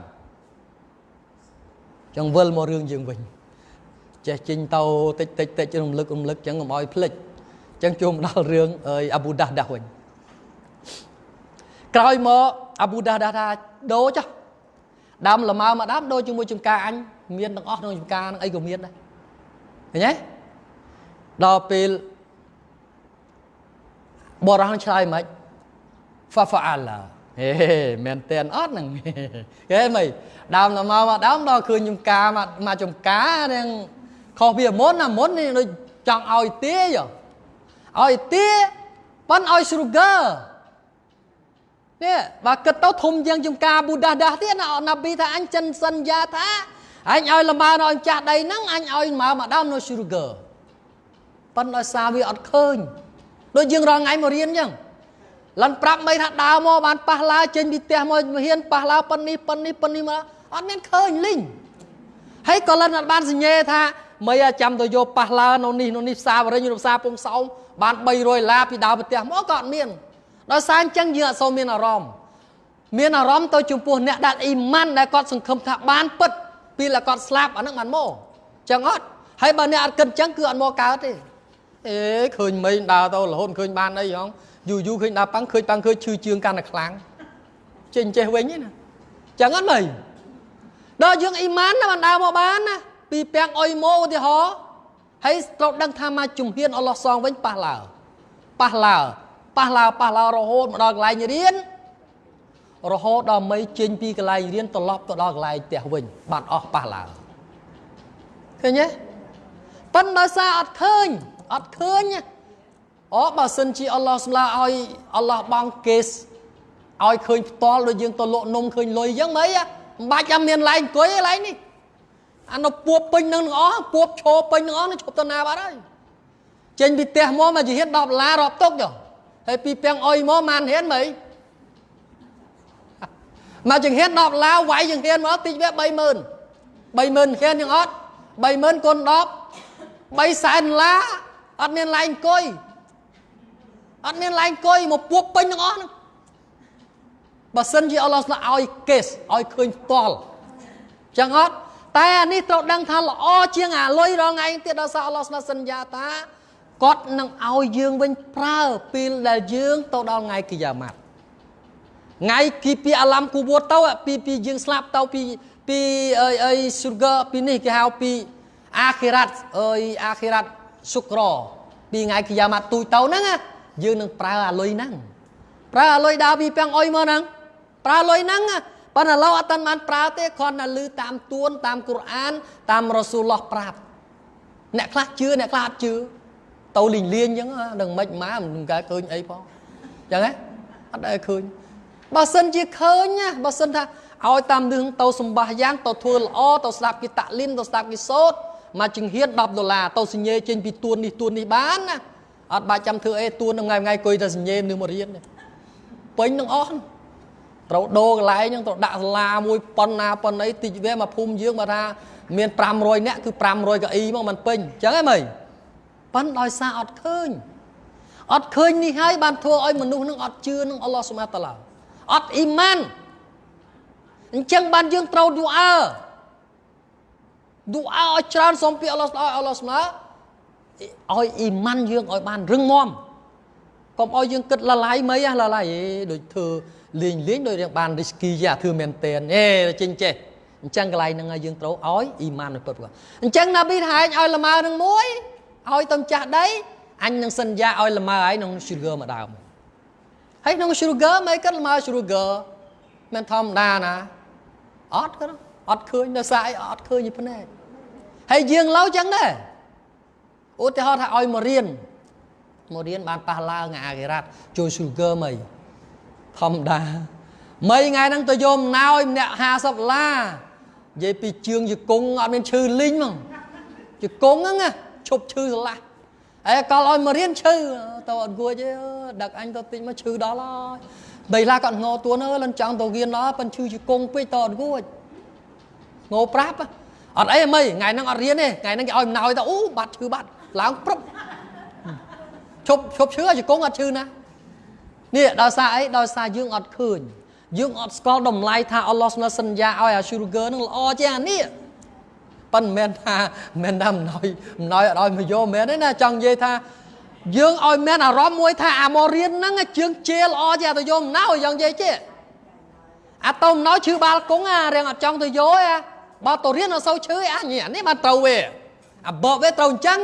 ចឹងវិលមករឿងយើងវិញចេះចេញទៅតិចតិចតិចរំលឹករំលឹកចឹងកុំឲ្យភ្លេចចឹងចូលមកដល់រឿងអាប៊ូដាស់ដាស់វិញ ក្រោយមកអាប៊ូដាស់ដាស់ថាដូរចុះដើមលម៉ើមកដើមដូរជាមួយចំការអញមានទាំងអស់ក្នុងចំការនឹងអីក៏មានដែរឃើញទេដល់ពេលបរោះឆ្លើយមិនហ្វាហ្វាអាឡាហេមែនតែនអត់ហ្នឹងគេមិនដើមដល់មកមកដើមដល់ឃើញចំការមកមកចំការហ្នឹងខុសពីមុនណាមុននេះដូចចង់ឲ្យទាយឲ្យទាប៉ុនឲ្យ sugar នេះបើគិតទៅធំជាងចំការប៊ូដាដាស់ទៀតណាណាប៊ីថាអញចិនសន្យាថាអញឲ្យលម៉ើដល់ចាស់ដីហ្នឹងអញឲ្យម៉ើម្ដងនៅ sugar ប៉ុន្តែដោយសារវាអត់ឃើញដូចយើងរងថ្ងៃមករៀនអញ្ចឹងលន់ប្រាប់មិនថាដើរមកបានប៉ះឡាចេញពីផ្ទះមកហ៊ានប៉ះឡាប៉ុននេះប៉ុននេះប៉ុននេះមកអត់មានឃើញលីងហើយក៏លន់អត់បានសញ្ញេថាមិនចាំទៅយកប៉ះឡានៅនេះនៅនេះផ្សារបរិញ្ញឬផ្សារពុំសោមបាន300ឡាពីដើរផ្ទះមកក៏អត់មាន ដោយសារអញ្ចឹងយើងអត់សូវមានអារម្មណ៍មានអារម្មណ៍ទៅចំពោះអ្នកដែលអ៊ីម៉ាន់ដែលគាត់សង្ឃឹមថាបានពិតពីលគាត់ស្លាប់អាហ្នឹងបានមកអញ្ចឹងអត់ហើយបើអ្នកអត់គិតអញ្ចឹងគឺអត់មកកើតទេអេឃើញមីដើរទៅរហូតឃើញបានអីហងយូរយូរឃើញដើរប៉ាំងឃើញប៉ាំងឃើញឈឺជើងកាន់តែខ្លាំងចេញចេះវិញណាអញ្ចឹងអត់មីដល់យើងអ៊ីម៉ានណាបានដើរមកបានណាពីពាំងអុយម៉ូឧទាហរណ៍ហើយត្រូវដឹងថាមកជំហានអល់ឡោះសងវិញប៉ះឡើប៉ះឡើ ប៉ះឡើប៉ះឡើរហូតមកដល់កន្លែងរៀនរហូតដល់មីចេញពីកន្លែងរៀនត្រឡប់ទៅដល់កន្លែងផ្ទះវិញបាត់អស់ប៉ះឡើឃើញទេប៉ុន្តែដោយសារអត់ឃើញអត់ឃើញអូបើសិនជាអល់ឡោះសម្លាឲ្យអល់ឡោះបងកេសឲ្យឃើញផ្ទាល់ដូចយើងទៅលក់នំឃើញលុយអញ្ចឹងមិនមិនបាច់ចាំមានឡែងអង្គុយឯឡែងនេះអានោះពួបពេញនឹងទាំងអស់ពួបឈោពេញទាំងអស់នឹងឈប់ទៅណាបាត់ហើយចេញពីផ្ទះមកមកជាហ៊ាន10ដុល្លាររាប់ទុកចុះ ហើយពីពាំងអុយមកម៉ានហ៊ានមិនមកចង្ហាន10ដុល្លារវាយចង្ហានមកតិចវា30000 30000ហ៊ានយ៉ាងអត់30000គុណ10 3សែនដុល្លារអត់មានឡែងអង្គុយអត់មានឡែងអង្គុយមកពួបពេញទាំងអស់ហ្នឹងបើសិនជាអល់ឡោះស្លាឲ្យកេសឲ្យឃើញផ្ទាល់ចឹងអត់តែអានេះត្រូវដឹងថាល្អជាងអាលុយរងឯងទៀតដល់សារអល់ឡោះស្លាសន្យាថា គាត់នឹងឲ្យយើងវិញប្រើពេលដែលយើងទៅដល់ថ្ងៃគីយ៉ាម៉ាត់ថ្ងៃគីពីអាឡាំគូវតទៅពីពីយើងស្លាប់ទៅពីពីអីអី sugar ពីនេះគេហៅពីអាខិរ៉ាត់អើយអាខិរ៉ាត់សុក្រពីថ្ងៃគីយ៉ាម៉ាត់ទូចទៅហ្នឹងយើងនឹងប្រើអាលុយហ្នឹងប្រើអាលុយដើរពីពាំងអុយមកហ្នឹងប្រើលុយហ្នឹងប៉ុន្តែឡូវអត់ទាន់បានប្រើទេគ្រាន់តែឮតាមទួន តាមគុរអានតាមរ៉ាស៊ូលឡោះប្រាប់អ្នកខ្លះជឿអ្នកខ្លះអត់ជឿ ទៅលីងលៀងអញ្ចឹងនឹងមិនម៉ាមិនកើតឃើញអីផងអញ្ចឹងហ៎អត់ដែលឃើញបើសិនជាឃើញណាបើសិនថាឲ្យតាមរឿងទៅសម្បាសយ៉ាងទៅធ្វើល្អទៅស្ដាប់គេតាក់លីមទៅស្ដាប់គេសូត្រមកចង្ហៀន10ដុល្លារទៅសញ្ញេចេញពីទួននេះទួននេះបានណាអត់បាច់ចាំធ្វើអីទួនថ្ងៃថ្ងៃគួយតែសញ្ញេនឹងមករៀនពេញនឹងអស់ត្រូវដូរកន្លែងហ្នឹងត្រូវដាក់សាលាមួយប៉ុណ្ណាប៉ុណ្ណីតិចវាមកភូមិយើងបើថាមាន500នាក់គឺ500កៅអីមកមិនពេញអញ្ចឹងហ៎មើល ប៉ុន្តែដោយសារអត់ឃើញអត់ឃើញនេះហើយបានធ្វើឲ្យមនុស្សនឹងអត់ជឿនឹងអល់ឡោះសុមាតាឡាអត់អ៊ីម៉ានអញ្ចឹងបានយើងត្រូវឌូអើឌូអើឲ្យច្រើនសូមពីអល់ឡោះឲ្យអល់ឡោះសុមាឲ្យអ៊ីម៉ានយើងឲ្យបានរឹងមាំកុំឲ្យយើងគិតលឡាយមិនហ៎លឡាយដូចធ្វើលេងលេងដោយរៀងបាន risky យ៉ាធ្វើមែនតែនអេចេញចេះអញ្ចឹងកន្លែងហ្នឹងយើងត្រូវឲ្យអ៊ីម៉ាននៅពិតប្រកបអញ្ចឹងណាប៊ីថាឯងឲ្យលម៉ើនឹងមួយ ឲ្យតំចាស់ដីអញនឹងសន្យាឲ្យលម៉ើឯងក្នុង sugar មកដើមហើយក្នុង sugar មិនគិតលម៉ើ sugar មិនធម្មតាណាអត់ក៏អត់ឃើញនៅសារអីអត់ឃើញពីភ្នែកហើយយើងឡូវចឹងដែរឧទាហរណ៍ថាឲ្យមករៀនមករៀនបានប៉ះឡើងអាគិរ៉ាត់ចូល sugar មិនធម្មតាមីថ្ងៃហ្នឹងទៅយកម្ណោយម្នាក់50ដុល្លារនិយាយពីជើងជង្គង់អត់មានឈឺលីងហ្មងជង្គង់ហ្នឹងឈ ប់ឈឺស្រឡះហើយកលឲ្យមករៀនឈឺទៅអត់គួចទេដឹកអញទៅតិចមកឈឺដល់ហើយដីឡាគាត់ងោទួនអើលិនចង់ទៅរៀនដល់ប៉ិនឈឺជង្គង់ពេកទៅអត់គួចងោប្រាប់អត់អីអីថ្ងៃហ្នឹងអត់រៀនទេថ្ងៃហ្នឹងគេឲ្យម្ណោយទៅអូបាត់ឈឺបាត់ឡើងព្រឹបឈប់ឈប់ឈឺជង្គង់អត់ឈឺណានេះដោយសារអីដោយសារយើងអត់ឃើញយើងអត់ស្គាល់តម្លៃថាអល់ឡោះស្នើសន្យាឲ្យអា sugar នឹងល្អជាងអានេះ ប៉ិនមិនមែនថាមិនថាអំណោយអំណោយអត់ឲ្យមកយកមែនទេណាចង់និយាយថាយើងឲ្យមានអារម្មណ៍មួយថាអាមករៀនហ្នឹងជើងជេល្អជាទៅយកអំណោយយ៉ាងនិយាយចេះអាទៅអំណោយឈឺបាល់គង់អារៀងអត់ចង់ទៅយកទេបើទៅរៀនអត់សូវឈឺអានេះបានត្រូវវាអាបបវាត្រូវអញ្ចឹង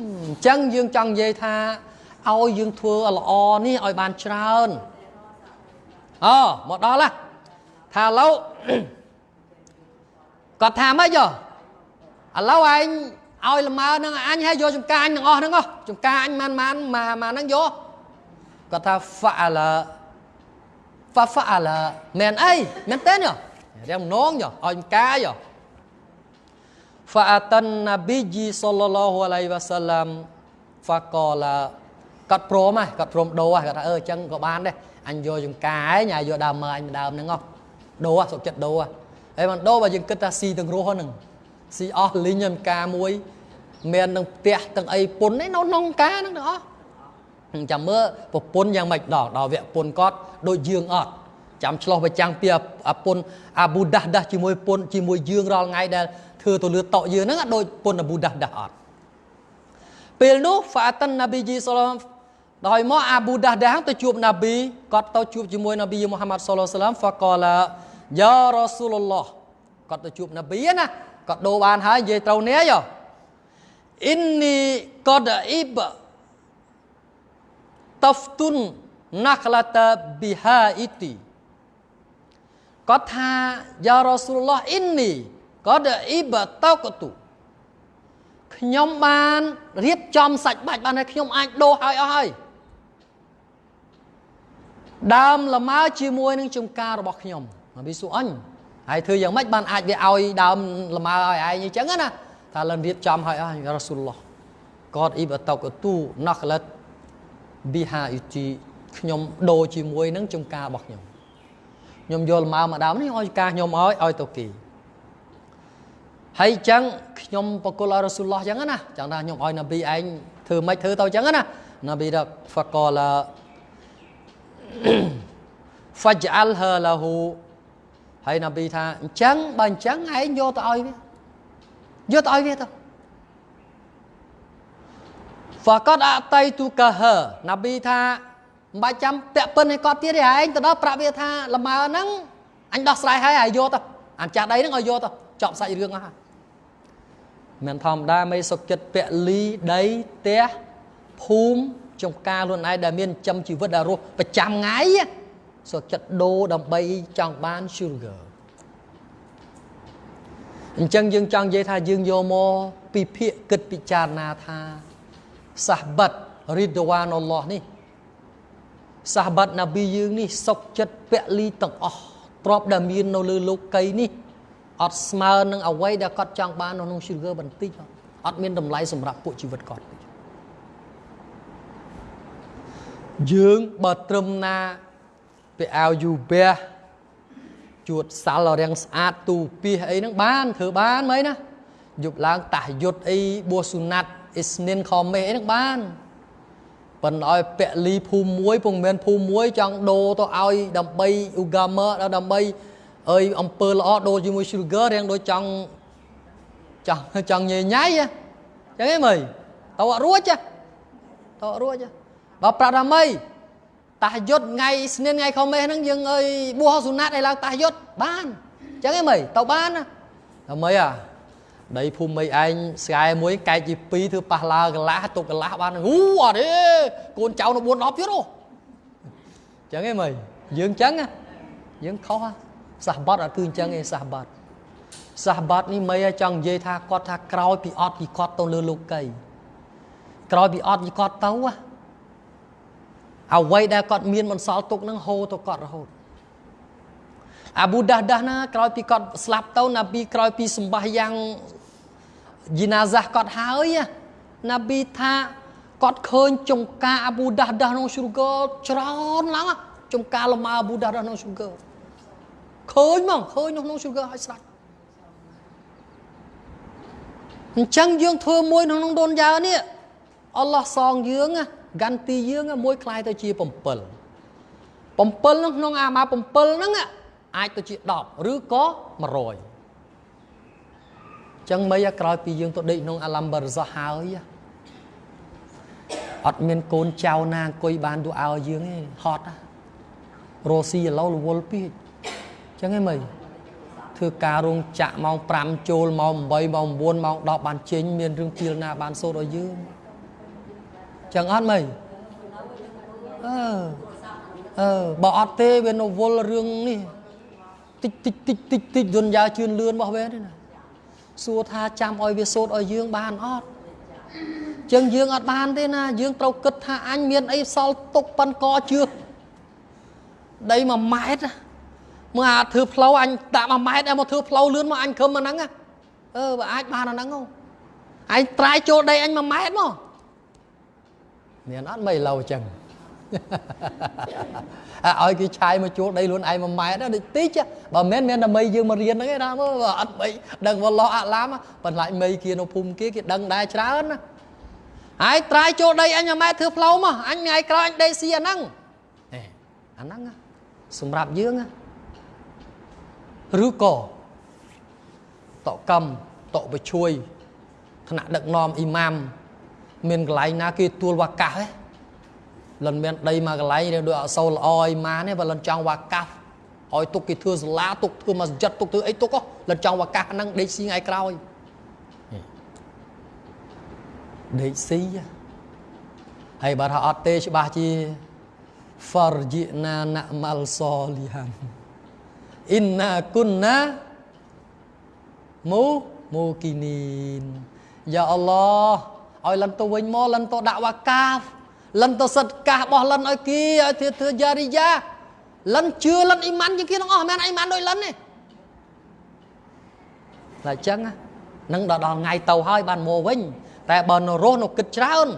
អញ្ចឹងយើងចង់និយាយថាឲ្យយើងធ្វើល្អនេះឲ្យបានច្រើនអូមកដល់ឡាថាឥឡូវ គាត់ថាម៉េចយោឥឡូវឯងឲ្យល្មើនឹងអញឲ្យយកចំការអញទាំងអស់ហ្នឹងចំការអញមិនមិនមកមកហ្នឹងយកគាត់ថាហ្វាឡាហ្វាហ្វាឡាមែនអីមែនទេញរៀងនងយោឲ្យចំការយោ Fa'atan Nabiji sallallahu alaihi wasallam faqala គាត់ព្រមហ៎គាត់ព្រមដូរហ៎គាត់ថាអឺអញ្ចឹងក៏បានដែរអញយកចង្ការឯងញ៉ាយកដើមមើអញដើមហ្នឹងហ៎ដូរសុខចិត្តដូរហើ យមិនដូរបើយើងគិតថាស៊ីទាំងរស់ហ្នឹងស៊ីអស់លីងចង្ការមួយមាននឹងផ្ទះទាំងអីពុនឯនៅក្នុងការហ្នឹងទាំងអស់ចាំមើលប្រពន្ធយ៉ាងម៉េចដល់ដល់វគ្គពុនគាត់ដូចយើងអត់ចាំឆ្លោះប្រចាំងពីអាពុនអាប៊ូដាស់ដាស់ជាមួយពុនជាមួយយើងរាល់ថ្ងៃដែលធ្វើទៅលើតក់យើងហ្នឹងដូចពុនអាប៊ូដាស់ដាស់អត់ពេលនោះហ្វាតានណាប៊ីជីសឡមដោយមកអាប៊ូដាស់ដាស់ទៅជួបណាប៊ីគាត់ទៅជួបជាមួយណាប៊ីមូហាម៉ាត់សល្លឡាមហ្វាកាឡា យ៉ារ៉ាស៊ូលឡោះគាត់ទៅជួបណាប៊ីណាគាត់ដូរបានហើយនិយាយត្រូវនេះយោអ៊ីននីកដអ៊ីបតហ្វទុនណាក្លាតាប៊ីហាអ៊ីទីគាត់ថាយ៉ារ៉ាស៊ូលឡោះអ៊ីននីកដអ៊ីបតោកតុខ្ញុំបានរៀបចំសាច់បាច់បានហើយខ្ញុំអាចដូរហើយអស់ហើយដើមលម៉ើជាមួយនឹងចំការរបស់ខ្ញុំ នប៊ីស៊ូអញហើយធ្វើយ៉ាងម៉េចបានអាចវាឲ្យដើមលម៉ើឲ្យឯងអញ្ចឹងណាថាលិនរៀបចំឲ្យអស់រ៉ាស៊ូលឡោះកតអ៊ីបតកទូណកលិតប៊ីហាអ៊ីជីខ្ញុំដូរជាមួយនឹងចំការរបស់ខ្ញុំខ្ញុំយកលម៉ើមកដើមនេះឲ្យការខ្ញុំឲ្យឲ្យទៅគេហើយអញ្ចឹងខ្ញុំបកគលឲ្យរ៉ាស៊ូលឡោះអញ្ចឹងណាចង់ថាខ្ញុំឲ្យនប៊ីឯងធ្វើម៉េចធ្វើទៅអញ្ចឹងណានប៊ីរកហ្វកល faj'alha lahu ហើយនប៊ីថាអញ្ចឹងបើអញ្ចឹងឯងយកទៅឲ្យវាយកទៅឲ្យវាទៅ faqad ataitu kaha នប៊ីថាមិនបាច់ចាំពាក់ពិនឲ្យគាត់ទៀតទេឯងទៅដល់ប្រាប់វាថាលម៉ើហ្នឹងអញដោះស្រាយហើយឲ្យយកទៅអញចាស់ដីហ្នឹងឲ្យយកទៅចប់សាច់រឿងអស់ហើយមិនធម្មតាមិនសុខចិត្តពលីដីផ្ទះភូមិចំការខ្លួនឯងដែលមានចំជីវិតដែលរស់ប្រចាំថ្ងៃ សុខចិត្តដូរដើម្បីចង់បាន sugar អញ្ចឹងយើងចង់និយាយថាយើងយកមកពិភាក្សាគិតពិចារណាថាសាសបាត់រីដវ៉ានអល់ឡោះនេះសាសបាត់ណាប៊ីយើងនេះសុខចិត្តពលីទាំងអស់ទ្របដែលមាននៅលើលោកីនេះអត់ស្មើនឹងអ្វីដែលគាត់ចង់បាននៅក្នុង sugar បន្តិចអត់មានតម្លៃសម្រាប់ពួកជីវិតគាត់យើងបើត្រឹមណា ពាក់អាវយូបះជួតសាល់រាំងស្អាតទូពីអីហ្នឹងបានធ្វើបានមើលណាយប់ឡើងតាស់យុទ្ធអីបួសសុណាត់អ៊ីស្និនខមេអីហ្នឹងបានប៉ុន្តែឲ្យពាក់លីភូមិមួយពុំមែនភូមិមួយចង់ដូរទៅឲ្យដើម្បីអ៊ូហ្គាមឺដើម្បីអើយអំពើល្អដូរជាមួយ sugar រៀងដូចចង់ចង់ចង់ញ៉ៃញ៉ៃចឹងហ៎មើលតើអត់រួចតើអត់រួចបើប្រាប់ថាម៉េច តាយុទ្ធថ្ងៃស្នេនថ្ងៃខមេហ្នឹងយើងអើយបួសសុណាត់ឲ្យឡើងតាយុទ្ធបានចឹងហ៎មើលទៅបានណាតែម៉េចអាដីភូមិមីឯងស្កាយមួយកែកជា2ធ្វើប៉ះឡាកន្លះទុកកន្លះបានហូអត់ទេកូនចៅនៅ4 10ទៀតអូចឹងហ៎មើលយើងចឹងយើងខុសសាសបាត់អត់គឺអញ្ចឹងឯងសាសបាត់សាសបាត់នេះមិនចង់និយាយថាគាត់ថាក្រោយពីអត់ពីគាត់ទៅលើលោកីក្រោយពីអត់ពីគាត់ទៅ អ្វីដែលគាត់មានបន្សល់ទុកនឹងហូរទៅគាត់រហូតអាប៊ូដាស់ដាស់ណាក្រោយពីគាត់ស្លាប់ទៅណាប៊ីក្រោយពីសម្បាសយ៉ាងយីណាហ្សាគាត់ហើយណាប៊ីថាគាត់ឃើញចុងការអាប៊ូដាស់ដាស់ក្នុងស៊ូហ្គើច្រើនឡើងចុងការលម៉ាអាប៊ូដាស់ដាស់ក្នុងស៊ូហ្គើឃើញមកឃើញនៅក្នុង sugar ឲ្យស្ដាច់អញ្ចឹងយើងធ្វើមួយនៅក្នុងដូនយ៉ានេះអល់ឡោះសងយើងហ្គាន់ទីយើងមួយคล้ายទៅជា7 7នៅក្នុងអាម៉ា7ហ្នឹងអាចទៅជា10ឬក៏100ចឹងមិនក្រោយពីយើងទៅដេកក្នុងអាឡាំបារហ្សាហើយអត់មានកូនចៅណាអង្គុយបានទូឲ្យយើងទេហត់រស់ស៊ីឥឡូវរវល់ពេកចឹងឯងមើលធ្វើការរោងចក្រម៉ោង5ចូលម៉ោង8ម៉ោង9ម៉ោង10បានចេញមានរឿងពីលណាបានសូត្រឲ្យយើង ចឹងអត់មើលអឺបើអត់ទេវានៅវល់រឿងនេះតិចតិចតិចតិចតិចយន្តយ៉ាជឿនលឿនរបស់វាទេណាសួរថាចាំឲ្យវាសូត្រឲ្យយើងបានអត់ចឹងយើងអត់បានទេណាយើងត្រូវគិតថាអញមានអីសល់ទុកប៉ិនកជឿដី1ម៉ែត្រមើលអាធ្វើផ្លូវអញដាក់1ម៉ែត្រឲ្យមកធ្វើផ្លូវលឿនមកអញខឹមអាហ្នឹងអឺបើអាចបានអាហ្នឹងហ៎ឯងត្រាយចូលដីអញ1ម៉ែត្រមក មានអត់មិនឡូវចឹងឲ្យគេឆាយមកជួលដីខ្លួនឯង1ម៉ែត្រដូចតិចបើមិនមែនតែមីយើងមករៀនហ្នឹងឯណាមើលអត់បីដឹងវឡោះអាឡាមបន្លាច់មីគេនៅភូមិគេគេដឹងដែរច្រើនណាហើយត្រាយចូលដីអញ1ម៉ែត្រធ្វើផ្លូវមកអញថ្ងៃក្រោយអញដេកស៊ីអាហ្នឹងអាហ្នឹងសម្រាប់យើងឬក៏តកម្មតបជួយថ្នាក់ដឹកនាំអ៊ីម៉ាម មានកន្លែងណាគេទួលវកាសទេលិនមានដីមកកន្លែងដូចអសូរល្អអីម៉ានទេបើលិនចង់វកាសឲ្យទុកគេធ្វើសាលាទុកធ្វើមកស្ចិតទុកធ្វើអីទុកលិនចង់វកាសហ្នឹងដេកស៊ីថ្ងៃក្រោយដេកស៊ីហើយបើថាអត់ទេច្បាស់ជា farji'na na'mal solihan inna kunna mu mukinin ya Allah ឲ្យលិនទៅវិញមកលិនទៅដាក់វកាហ្វលិនទៅសិតកាសរបស់លិនឲ្យគីឲ្យធ្វើធ្វើយ៉ារីយ៉ាលិនជឿលិនអ៊ីម៉ានជាងគេទាំងអស់មិនអ៊ីម៉ានដូចលិនទេតែអញ្ចឹងនឹងដល់ថ្ងៃទៅហើយបានមកវិញ តែបើនៅរស់នៅគិតច្រើន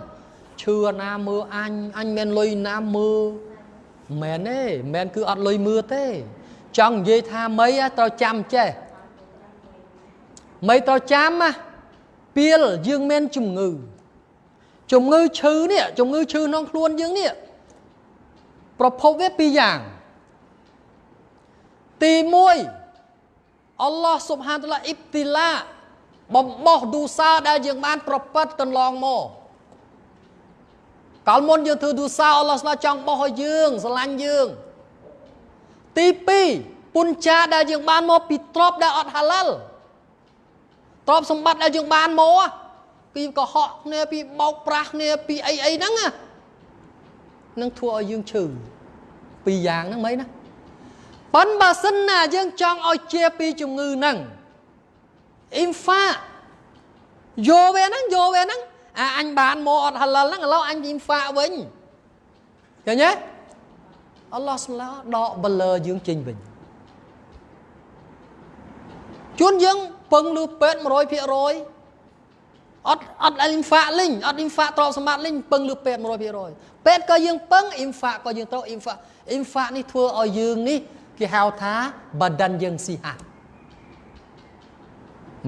ឈឺណាមើលអញអញមានលុយណាមើលមែនទេមែនគឺអត់លុយមើលទេ ចង់និយាយថាមីត្រូវចាំចេះមីត្រូវចាំណាពីលយើងមានជំងឺ ជំងឺឈឺនេះជំងឺឈឺក្នុងខ្លួនយើងនេះប្រភពវាពីរយ៉ាងទី1អល់ឡោះស៊ុបហានតាឡាអ៊ីបទីឡាបំបោះឌូសាដែលយើងបាន ប្រព្រឹត្តកន្លងមកកាលមុនយើងធ្វើទូសាអល់ឡោះស្លាចង់បោះឲ្យយើងស្រឡាញ់យើងទី2ពុនចាដែលយើងបានមកពីទ្រពដែលអត់ហាឡាល់ទ្រពសម្បត្តិដែលយើងបានមក ពីកុហកគ្នាពីបោកប្រាស់គ្នាពីអីអីហ្នឹងនឹងធ្វើឲ្យយើងឈឺពីរយ៉ាងហ្នឹងមិនណាប៉ុន្តែបើសិនណាយើងចង់ឲ្យជាពីជំងឺហ្នឹងអ៊ីនហ្វាយកវាហ្នឹងយកវាហ្នឹងអាអញបានមកអត់ហឡលហ្នឹងឥឡូវអញអ៊ីនហ្វាវិញឃើញទេអល់ឡោះស្លាដកបលឺយើងចេញវិញជួនយើងពឹងលើពេទ្យ100% អត់អត់អ៊ីនហ្វាលិញអត់អ៊ីនហ្វាទ្រព្យសម្បត្តិលិញពឹងលើពេទ្យ100%ពេទ្យក៏យើងពឹងអ៊ីនហ្វាក៏យើងត្រូវអ៊ីនហ្វាអ៊ីនហ្វានេះធ្វើឲ្យយើងនេះគេហៅថាបដិនយើងស៊ីហា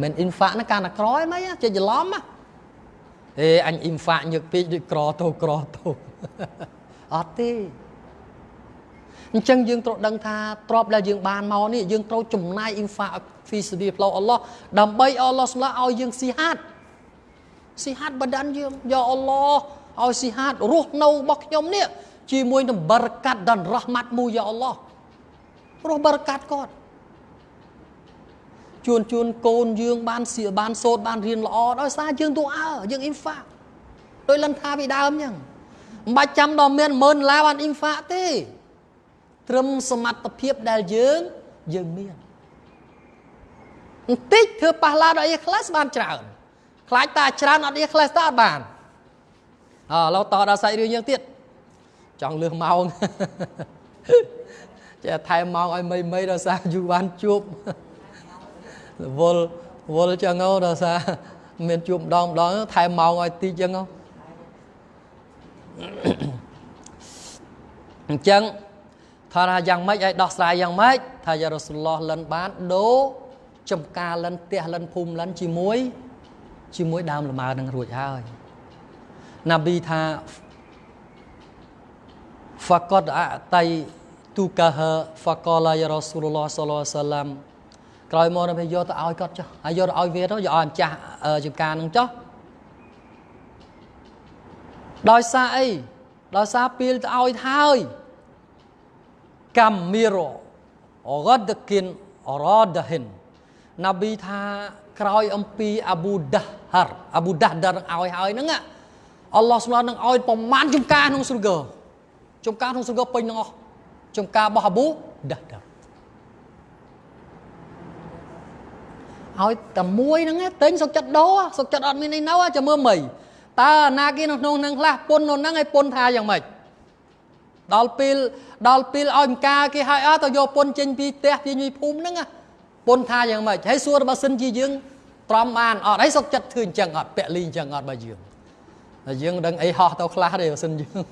មិនអ៊ីនហ្វាណាកាលណាក្រឯមិនចេះច្រឡំណាអេអញអ៊ីមហ្វាញឹកពេកដូចក្រទៅក្រទៅអត់ទេអញ្ចឹងយើងត្រូវដឹងថាទ្របដែលយើងបានមកនេះយើងត្រូវចំណាយអ៊ីមហ្វាហ្វីសឌីផ្លូវអល់ឡោះដើម្បីអល់ឡោះស្លាឲ្យយើងស៊ីហាត់ ស៊ីហាត់បដានយើងយកអល់ឡោះឲ្យស៊ីហាត់រស់នៅរបស់ខ្ញុំនេះជាមួយនឹងបរកាត់ dan រ៉ហ្មាត់មួយយ៉ាអល់ឡោះរស់បរកាត់គាត់ជួនជួនកូនយើងបានសៀបានសូត្របានរៀនល្អដោយសារយើងទូអើយើងអ៊ីនហ្វាដោយលិនថាពីដើមអញ្ចឹងមិនបាច់ចាំដល់មានម៉ឺនឡាបានអ៊ីនហ្វាទេ ត្រឹមសមត្ថភាពដែលយើងយើងមានបន្តិចធ្វើប៉ះឡាដល់អ៊ីក្លាសបានច្រើន ខ្លាចតាច្រើនអត់អ៊ីក្លាសតើអត់បានអើឡូវតដល់សាច់រឿងយើងទៀតចង់លឿសម៉ោងចេះថែមម៉ោងឲ្យមីមីដល់សារយូរបានជួបវល់វល់ចឹងហ៎ដល់សារមានជួបម្ដងម្ដងថែមម៉ោងឲ្យតិចចឹងហ៎អញ្ចឹងថាយ៉ាងម៉េចឲ្យដោះស្រាយយ៉ាងម៉េចថាយ៉ារ៉ូស៊ូលឡោះលិនបានដូរចំការលិនផ្ទះលិនភូមិលិនជាមួយ ជាមួយដើមលម៉ើនឹងរួចហើយណាប៊ីថា faqad a'tai tukaha faqala ya rasulullah sallallahu alaihi wasallam ក្រោយមកទៅយកទៅឲ្យគាត់ចុះហើយយកទៅឲ្យវាទៅយកឲ្យម្ចាស់ចង្ការនឹងចុះដោយសារអីដោយសារពីលទៅឲ្យហើយកម្មមីរអរ៉ាដគិនអរ៉ាដហ៊ិនណាប៊ីថា ក្រោយអំពីអាប៊ូដាហារអាប៊ូដាដានឹងឲ្យហើយហ្នឹងអល់ឡោះស្មានឹងឲ្យប្រមាណចំការក្នុងសុរហ្គចំការក្នុងសុរហ្គពេញទាំងអស់ចំការរបស់អាប៊ូដាស់ដាឲ្យតែមួយហ្នឹងទិញសុកចិត្តដោសុកចិត្តអត់មានអីនៅចាំមើលមីតើណាគេនៅក្នុងហ្នឹងខ្លះពុននៅហ្នឹងឲ្យពុនថាយ៉ាងម៉េចដល់ពេលដល់ពេលឲ្យម្កាគេឲ្យអត់ទៅយកពុនចេញពីផ្ទះពីញីភូមិហ្នឹង ពុនថាយ៉ាងម៉េចហើយសួររបស់សិនជាយើងត្រំបានអត់ហើយសុកចិត្តធ្វើអញ្ចឹងអត់ពាក់លីអញ្ចឹងអត់បើយើងតែយើងដឹងអីហោះទៅខ្លះទេបើសិនយើង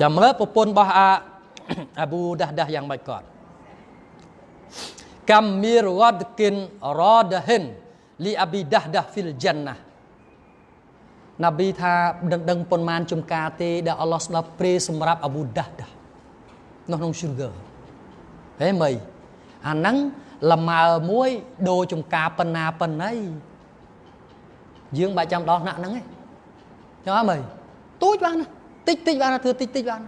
ចាំមើលប្រពន្ធរបស់អាអាប៊ូដាស់ដាស់យ៉ាងម៉េចគាត់កាំមីរវ៉ាដគិនរ៉ដហិនលីអាប៊ីដាស់ដាស់ហ្វីល τζ ាន់ណាណាប៊ីថាដឹងដឹងប៉ុន្មានចំការទេដែលអល់ឡោះស្ដាប់ព្រេសម្រាប់អាប៊ូដាស់ដាស់ នៅក្នុង sugar ហេមីអាហ្នឹងលម៉ើមួយដូរចំការប៉ុណ្ណាប៉ុណ្ណីយើងបាច់ចាំដល់ថ្នាក់ហ្នឹងទេចឹងអត់មើលទូចបានណាតិចតិចបានណាធ្វើតិចតិចបាន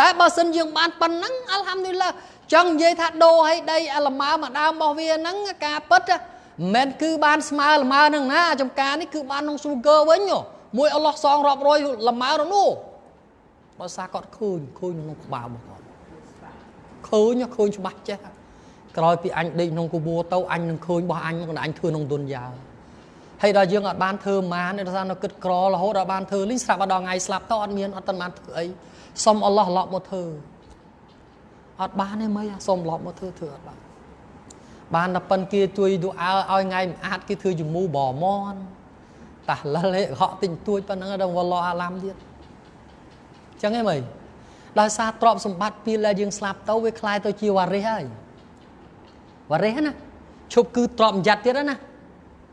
តែបើសិនយើងបានប៉ុណ្ណឹងអល់ហាំឌុលឡាចង់និយាយថាដូរឲ្យដីអាលម៉ើមួយដើមរបស់វាហ្នឹងការពិតមិនមែនគឺបានស្មើលម៉ើហ្នឹងណាចំការនេះគឺបានក្នុង sugar វិញមួយអល់ឡោះសងរាប់រយលម៉ើទៅនោះបើសារគាត់ឃើញឃើញក្នុងក្បាលរបស់គាត់ ឃើញឃើញច្បាស់ចេះក្រោយពីអញដេកក្នុងគូបួរទៅអញនឹងឃើញរបស់អញក៏អញធ្វើក្នុងទុនយ៉ាហើយដល់យើងអត់បានធ្វើម៉ានដោយសារនៅគិតក្ររហូតដល់បានធ្វើលីងស្រាប់ដល់ថ្ងៃស្លាប់ទៅអត់មានអត់ទាន់បានធ្វើអីសុំអល់ឡោះឡប់មកធ្វើអត់បានទេមីសុំឡប់មកធ្វើធ្វើអត់បានបានតែប៉ិនគេជួយឌូអើឲ្យថ្ងៃមិនអាចគេធ្វើជំងូបមនតាស់លលហេហក់ទិញទួចប៉ុណ្ណឹងដល់វឡោអាឡាំទៀតចឹងឯងមី ដោយសារទ្រព្យសម្បត្តិពេលដែលយើងស្លាប់ទៅវាคล้ายទៅជាវ៉ារិសហើយវ៉ារិសណាឈប់គឺទ្រព្យបញ្ញត្តិទៀតណា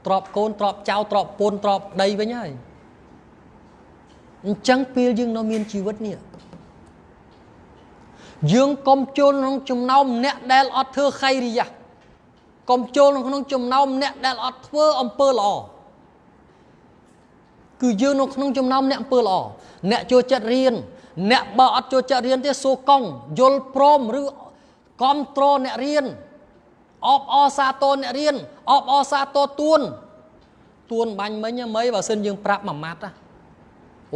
ទ្រព្យកូនទ្រព្យចៅទ្រព្យពូនទ្រព្យដីវិញហើយអញ្ចឹងពេលយើងនៅមានជីវិតនេះយើងកុំចូលក្នុងចំណោមអ្នកដែលអត់ធ្វើខៃរិយាកុំចូលក្នុងចំណោមអ្នកដែលអត់ធ្វើអំពើល្អគឺយើងនៅក្នុងចំណោមអ្នកអំពើល្អអ្នកចូលចិត្តរៀន អ្នកបើអត់ចូលចិត្តរៀនទេសួរកង់យល់ព្រមឬគ្រប់គ្រងអ្នករៀនអបអសាទរអ្នករៀនអបអសាទរទួនទួនបាញ់មិញហ្មៃបើសិនយើងប្រាប់មួយម៉ាត់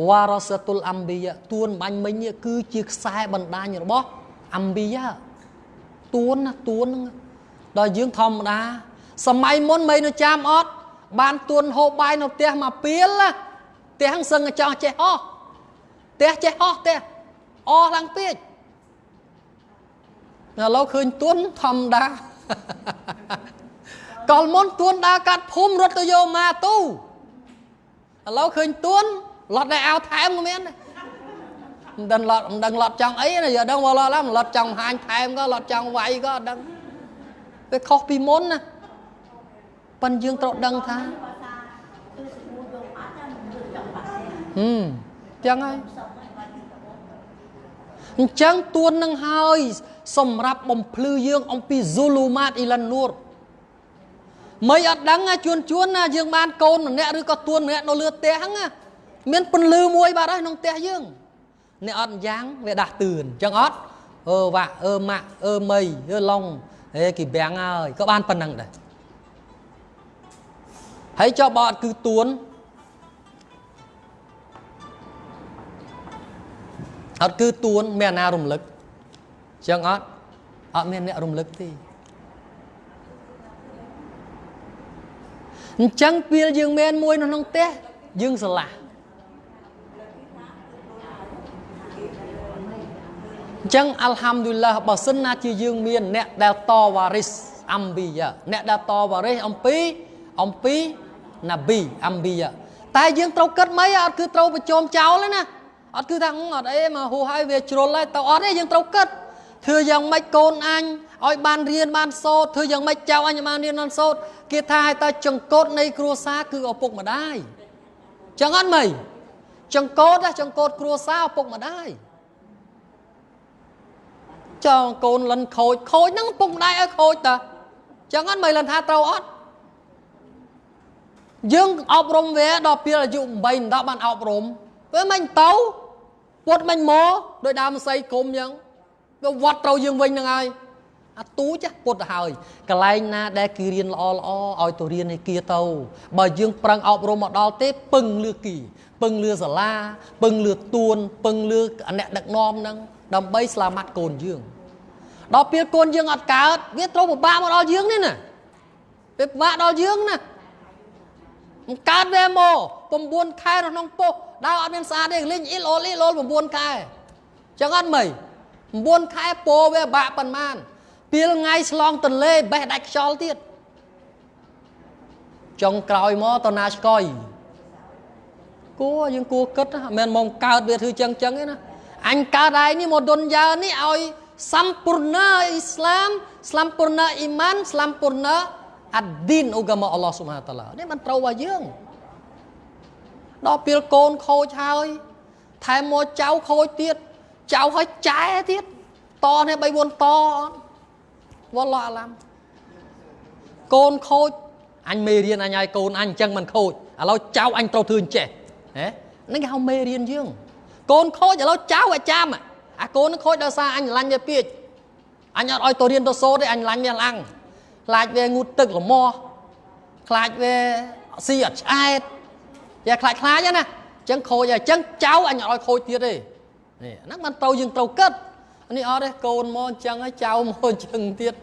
វ៉ារ៉ាសតុលអំប៊ីយ៉ាទួនបាញ់មិញគឺជាខ្សែបណ្ដាញរបស់អំប៊ីយ៉ាទួនណាទួនហ្នឹងដល់យើងធម្មតា សម័យមុនមិននៅចាំអត់បានទួនហូបបាយនៅផ្ទះមកពីលណាផ្ទះសឹងចោះចេះអស់ផ្ទះចេះអស់ផ្ទះអស់ឡើងពេកឥឡូវឃើញទួនធម្មតាកលមុនទួនដើរកាត់ភូមិរត់ទៅយកម៉ាទូឥឡូវឃើញទួនលត់ដែរអោថែមក៏មានមិនដឹងលត់មិនដឹងលត់ចង់អីណាយកដឹងវល់ឡាលត់ចង់ហាញថែមក៏លត់ចង់វាយក៏អត់ដឹងវាខុសពីមុនណាប៉ិនយើងត្រូវដឹងថាហឹមចឹងហើយ អញ្ចឹងទួននឹងហើយ សម្រាប់បំភ្លឺយើង អំពី Zulumat Ilan Nur មិនអត់ដឹងជួនជួនណាយើងបានកូនម្នាក់ឬក៏ទួនម្នាក់នៅលើផ្ទះហ្នឹងមានពន្លឺមួយបាត់ហើយក្នុងផ្ទះយើងអ្នកអត់យ៉ាងវាដាស់តឿនអញ្ចឹងអត់អឺវ៉ាអឺម៉ាក់អឺមីអឺឡុងហេគេបាំងហើយក៏បានប៉ុណ្ណឹងដែរហើយចុះបើអត់គឺទួន អត់គឺទួនមានអាណារំលឹកចឹងអត់អត់មានអ្នករំលឹកទេអញ្ចឹងពេលយើងមានមួយនៅក្នុងផ្ទះយើងស្រឡះអញ្ចឹងអល់ហាំឌុលឡាបើសិនណាជាយើងមានអ្នកដែលតវ៉ារីសអំប៊ីយ៉ាអ្នកដែលតវ៉ារីសអំពីអំពីណាប៊ីអំប៊ីយ៉ាតែយើងត្រូវគិតមិនអត់គឺត្រូវប្រជុំចោលណា អត់គឺថាអត់អីមកហូរហើយវាជ្រុលហើយទៅអត់ទេយើងត្រូវគិតធ្វើយ៉ាងម៉េចកូនអញឲ្យបានរៀនបានសូត្រធ្វើយ៉ាងម៉េចចៅអញបានរៀនបានសូត្រគេថាឲ្យតែចង្កូតនៃគ្រួសារគឺឪពុកម្ដាយចឹងអត់មៃចង្កូតចង្កូតគ្រួសារឪពុកម្ដាយចောင်းកូនលិនខូចខូចហ្នឹងពុកម្ដាយឲ្យខូចតាចឹងអត់មិនលិនថាត្រូវអត់យើងអប់រំវាដល់ពេលអាយុ8 10បានអប់រំវាមិនទៅ ពុតមិនមកដោយដើមស័យគុំចឹងវាវត្តត្រូវយើងវិញហ្នឹងហើយឥអាទូចពុតទៅហើយកន្លែងណាដែលគេរៀនល្អល្អឲ្យទៅរៀនឯគាទៅបើយើងប្រឹងអប់រំមកដល់ទេពឹងលឺគីពឹងលឺសាលាពឹងលឺទួនពឹងលឺអ្នកដឹកនាំហ្នឹងដើម្បីស្លាមាត់កូនយើងដល់ពេលកូនយើងអត់កើតវាត្រូវពិបាកមកដល់យើងនេះណាវាពិបាកដល់យើងណាមិនកើតវាមក9ខែនៅក្នុងពោះ ដើរអត់មានស្អាតទេលេងអ៊ីលអូលអ៊ីលអូល9ខែចឹងអត់មិន9ខែពោវាបាក់ប៉ុន្មានពេលថ្ងៃឆ្លងទន្លេបេះដាច់ខ្យល់ទៀតចុងក្រោយមកតណាឆ្កយគួរយើងគួរគិតមិនមែនមកកើតវាធ្វើចឹងចឹងទេណាអញកើតឯនេះមកដុនយ៉ានេះឲ្យសម្ពូរណាអ៊ីស្លាមសម្ពូរណាអ៊ីម៉ានសម្ពូរណាអាឌីនឧកាមអល់ឡោះស៊ុបហានតាឡានេះមិនត្រូវរបស់យើង ដល់ពេលកូនខូចហើយថែមមកចៅខូចទៀតចៅហើយចែទៀតតនេះ3 4តអត់វ៉ាឡោះអាឡាំកូនខូចអញមេរៀនអញឲ្យកូនអញអញ្ចឹងមិនខូចឥឡូវចៅអញត្រូវធ្វើអញ្ចេះហ៎នេះគេហៅមេរៀនយើងកូនខូចឥឡូវចៅឲ្យចាំអាកូននឹងខូចដោយសារអញឡាញ់វាពេកអញអត់ឲ្យទៅរៀនទៅសូត្រទេអញឡាញ់វាឡាំងខ្លាចវាងូតទឹកល្មោះខ្លាចវាស៊ីអត់ឆ្អែត យ៉ាខ្លាចខ្លាចណាអញ្ចឹងខូចហើយអញ្ចឹងចៅអញអត់ឲ្យខូចទៀតទេនេះហ្នឹងមិនត្រូវយើងត្រូវគិតនេះអត់ទេកូនមកអញ្ចឹងហើយចៅមកអញ្ចឹងទៀត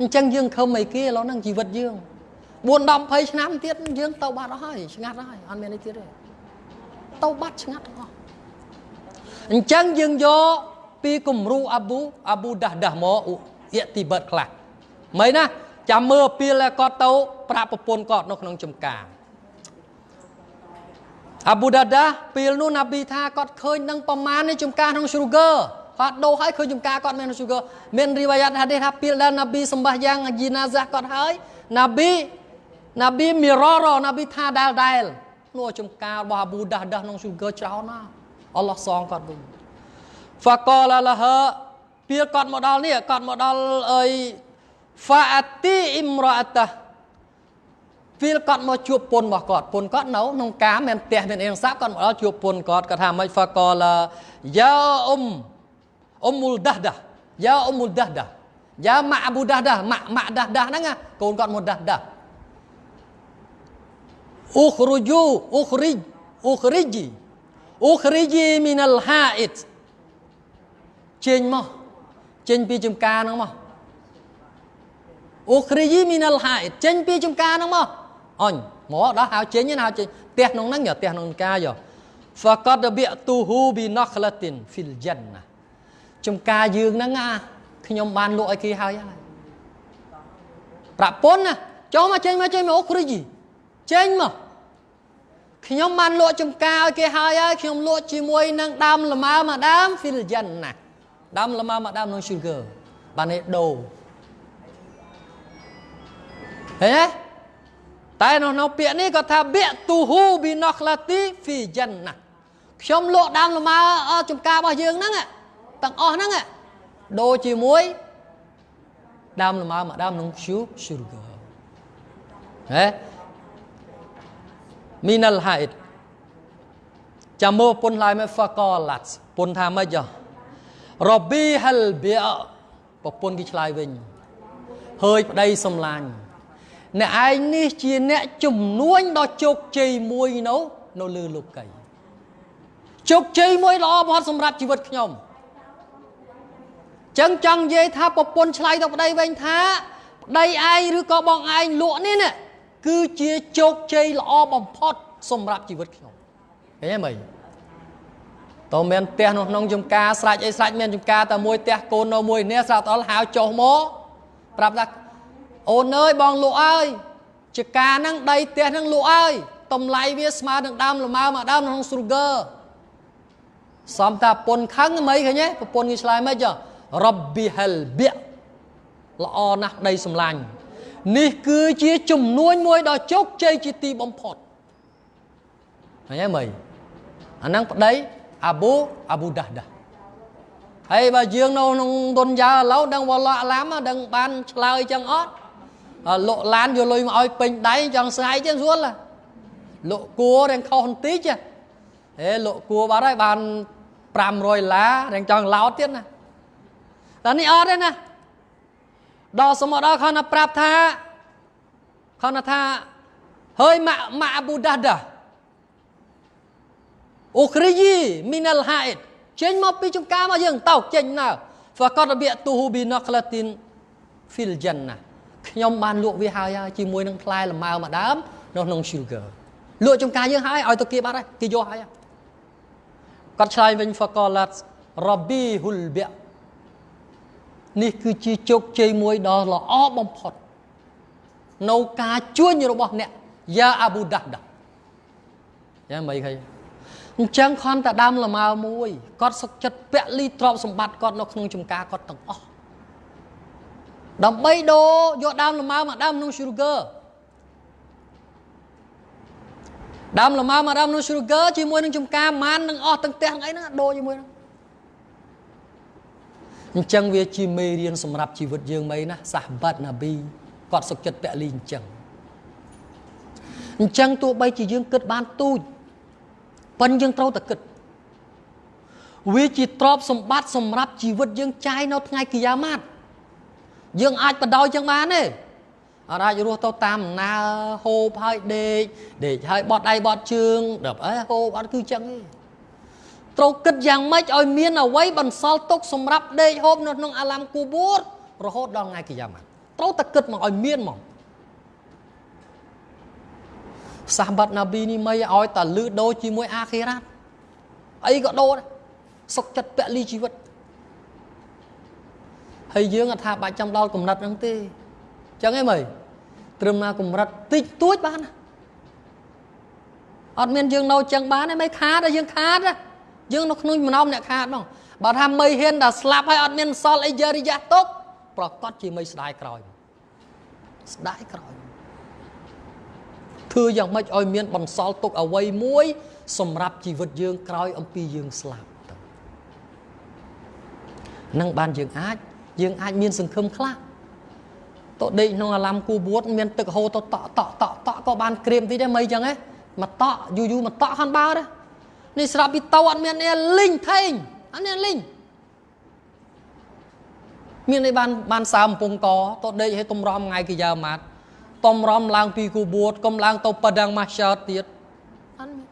អញ្ចឹងយើងខំអីគេឥឡូវហ្នឹងជីវិតយើង4 10 20ឆ្នាំទៀតយើងទៅបាត់អស់ហើយឆ្ងាត់ហើយអត់មានអីទៀតទេទៅបាត់ឆ្ងាត់អស់អញ្ចឹងយើងយកពីគំរូអាប៊ូអាប៊ូដាស់ដាស់មកអ៊ីទីបិតខ្លះមិនណាចាំមើលពីលគាត់ទៅប្រាប់ប្រពន្ធគាត់នៅក្នុងចំការ អាប៊ូដាដាពេលនោះណាប៊ីថាគាត់ឃើញនឹងប្រមាណនៃចំការក្នុង sugar គាត់ដោហើយឃើញចំការគាត់មាន sugar មានរីវ៉ាយ៉ាតហាឌីសថាពេលដែលណាប៊ីសម្បះយ៉ាងជីណាហ្សាគាត់ហើយណាប៊ីណាប៊ីមីរ៉រណាប៊ីថាដែលដែលនោះចំការរបស់អាប៊ូដាដាក្នុង sugar ច្រើនណាស់អល់ឡោះសងគាត់វិញហ្វាកលឡាហពេលគាត់មកដល់នេះគាត់មកដល់អីហ្វាអាទីអ៊ីមរ៉ាតា ពេលគាត់មកជួបពុនរបស់គាត់ពុនគាត់នៅក្នុងការមានផ្ទះមានអីសាប់គាត់មកដល់ជួបពុនគាត់គាត់ថាមិនហ្វាកលយ៉ាអ៊ុំអ៊ុំមុលដាស់ដាយ៉ាអ៊ុំមុលដាស់ដាយ៉ាម៉ាអ៊បូដាស់ដាម៉ាម៉ាដាស់ដាហ្នឹងកូនគាត់មុលដាស់ដាអ៊ូខ្រូជូអ៊ូខ្រីអ៊ូខ្រីជីអ៊ូខ្រីជីមីនលហាអ៊ីតចេញមកចេញពីចំការហ្នឹងមកអូគ្រីយីមីនលហាអ៊ីតចេញពីចំការហ្នឹងមក អញមកដល់ហៅចេញណាហៅចេញផ្ទះក្នុងហ្នឹងយកផ្ទះក្នុងការយក faqad bi'tuhu bi nakhlatin fil jannah ចំការយើងហ្នឹងអាខ្ញុំបានលក់ឲ្យគេហើយហើយប្រពន្ធណាចូលមកចេញមកចេញមកអូគ្រីយីចេញមកខ្ញុំបានលក់ចំការឲ្យគេហើយហើយខ្ញុំលក់ជាមួយនឹងដើមលម៉ើមួយដើម fil jannah ដើមលម៉ើមួយដើមក្នុង sugar បាននេះដូរឃើញទេ តែនៅក្នុងពាក្យនេះគាត់ថាបិទូហ៊ូប៊ីណូក្លាទីហ្វីចិនណាខ្ញុំលក់ដើមលម៉ើចំការរបស់យើងហ្នឹងទាំងអស់ហ្នឹងដូរជាមួយដើមលម៉ើមួយដើមនឹង sugar ហេមីនលហៃតចាំមើលពុនឡាយមក faqalat ពុនថាម៉េចរប៊ីហលប៊ីប្រពន្ធគេឆ្លើយវិញហើយប្តីសំឡាញ់ អ្នកឯងនេះជាអ្នកជំនួញដ៏ជោគជ័យមួយនៅនៅលើលោកីជោគជ័យមួយល្អបំផុតសម្រាប់ជីវិតខ្ញុំចឹងចង់និយាយថាប្រពន្ធឆ្លៃទៅប្តីវិញថាប្តីឯងឬក៏បងឯងលក់នេះណាគឺជាជោគជ័យល្អបំផុតសម្រាប់ជីវិតខ្ញុំឃើញទេមើលតើមានផ្ទះនៅក្នុងចំការស្រេចអីស្រេចមានចំការតែមួយផ្ទះកូននៅមួយនេះស្រាប់ដល់ហៅចុះមកប្រាប់ថា អូនអើយបងលក់អើយចកាហ្នឹងដីផ្ទះហ្នឹងលក់អើយតម្លៃវាស្មើនឹងដើមលម៉ើមួយដើមក្នុង Sugar សំតាពុនខឹងមិនឃើញទេប្រពន្ធគេឆ្លើយមិនចុះរ៉ប៊ីហលប៊ីល្អណាស់ដីសម្លាញ់នេះគឺជាជំនួញមួយដ៏ជោគជ័យជាទីបំផុតឃើញទេមើលអាហ្នឹងប្តីអាប៊ូអាប៊ូដាស់ដាហើយបើយើងនៅក្នុងទុនយ៉ាឥឡូវដឹងវ៉ាឡោះអាឡាមដឹងបានឆ្លើយចឹងអត់ លក់ឡានយកលុយមកឲ្យពេញដៃចង់ស្ងាយទេស្រួលលក់គួររៀងខុសបន្តិចហេលក់គួរបាត់ហើយបាន500ដុល្លាររៀងចង់ឡោតទៀតណាតែនេះអត់ទេណាដល់សមុទ្រដល់គាត់ណាប្រាប់ថាគាត់ណាថាហើយម៉ាក់ម៉ាក់អាប៊ូដាដាអូគ្រីយីមីនលហាអ៊ីតចេញមកពីចំការមកយើងតោកចេញណើហ្វាកតរបៀទូហ៊ូប៊ីណក្លាទីនហ្វីលចិនណា ខ្ញុំបានលក់វាហើយហើយជាមួយនឹងផ្លែលម៉ើម្ដើមនៅក្នុង sugar លក់ចំការយើងហើយឲ្យទៅគេបាត់ហើយគេយកហើយគាត់ឆ្លើយវិញ faqalat rabihul bi' នេះគឺជាជោគជ័យមួយដ៏ល្អបំផុតនៅការជួញរបស់អ្នកយ៉ាអាប៊ូដាដាយ៉ាងម៉េចឃើញអញ្ចឹងខនតែដើមលម៉ើមួយគាត់សុកចិត្តពលីទ្រពសម្បត្តិគាត់នៅក្នុងចំការគាត់ទាំងអស់ ដើម្បីដូរយកដើមលម៉ើមកដើមក្នុង sugar ដើមលម៉ើមកដើមក្នុង sugar ជាមួយនឹងចំការម៉ាននឹងអស់ទាំងផ្ទះអីហ្នឹងដូរជាមួយហ្នឹងអញ្ចឹងវាជាមេរៀនសម្រាប់ជីវិតយើងមិនណាសាសបាត់ណាប៊ីគាត់សុខចិត្តពលីអញ្ចឹងអញ្ចឹងទោះបីជាយើងគិតបានទូចប៉ុនយើងត្រូវតែគិតវាជាទ្រព្យសម្បត្តិសម្រាប់ជីវិតយើងចាយនៅថ្ងៃគីយ៉ាម៉ាត់ យើងអាចបដោយចឹងបានទេអត់អាចរស់ទៅតាមដំណើរហូបហើយដេកដេកហើយបត់ដៃបត់ជើងដល់អីហូបអត់គឺចឹងទេត្រូវគិតយ៉ាងម៉េចឲ្យមានអ្វីបន្សល់ទុកសម្រាប់ដេកហូបនៅក្នុងអាឡាំគូបួតរហូតដល់ថ្ងៃគីយ៉ាម៉ាត់ត្រូវតែគិតមកឲ្យមានមកសាសបាត់ណាប៊ីនេះមិនឲ្យតែលឺដូរជាមួយអាខេរ៉ាត់អីក៏ដូរដែរសុខចិត្តពលីជីវិត ហើយយើងអត់ថាបាច់ចាំដល់កំណត់ហ្នឹងទេចឹងឯងមើលត្រឹមណាកម្រិតតិចតួចបានអត់មានយើងនៅចឹងបានទេមិនខាតទេយើងខាតទេយើងនៅក្នុងម្នំអ្នកខាតហ្នឹងបើថាមិនហ៊ានតែស្លាប់ហើយអត់មានសល់អីយរិយាទុកប្រកាសជាមិនស្ដាយក្រោយស្ដាយក្រោយធ្វើយ៉ាងម៉េចឲ្យមានបន្សល់ទុកអ្វីមួយ សម្រាប់ជីវិតយើងក្រោយអំពីយើងស្លាប់ទៅនឹងបានយើងអាច យើងអាចមានសង្ឃឹមខ្លះទៅដេកក្នុងអាឡាំគូបួតមានទឹកហូរទៅតក់តក់តក់តក់ក៏បានក្រៀមតិចដែរមិនអញ្ចឹងហ៎មកតក់យូរយូរមកតក់ខានបើដែរនេះស្រាប់ពីតោអត់មាននេះលីងថេងអត់មានលីងមាននេះបានបានសើមកំពង់កទៅដេកឲ្យទំរំថ្ងៃគីយ៉ាម៉ាត់ទំរំឡើងពីគូបួតកុំឡើងទៅប៉ដាំងម៉ាសើទៀតអត់មាន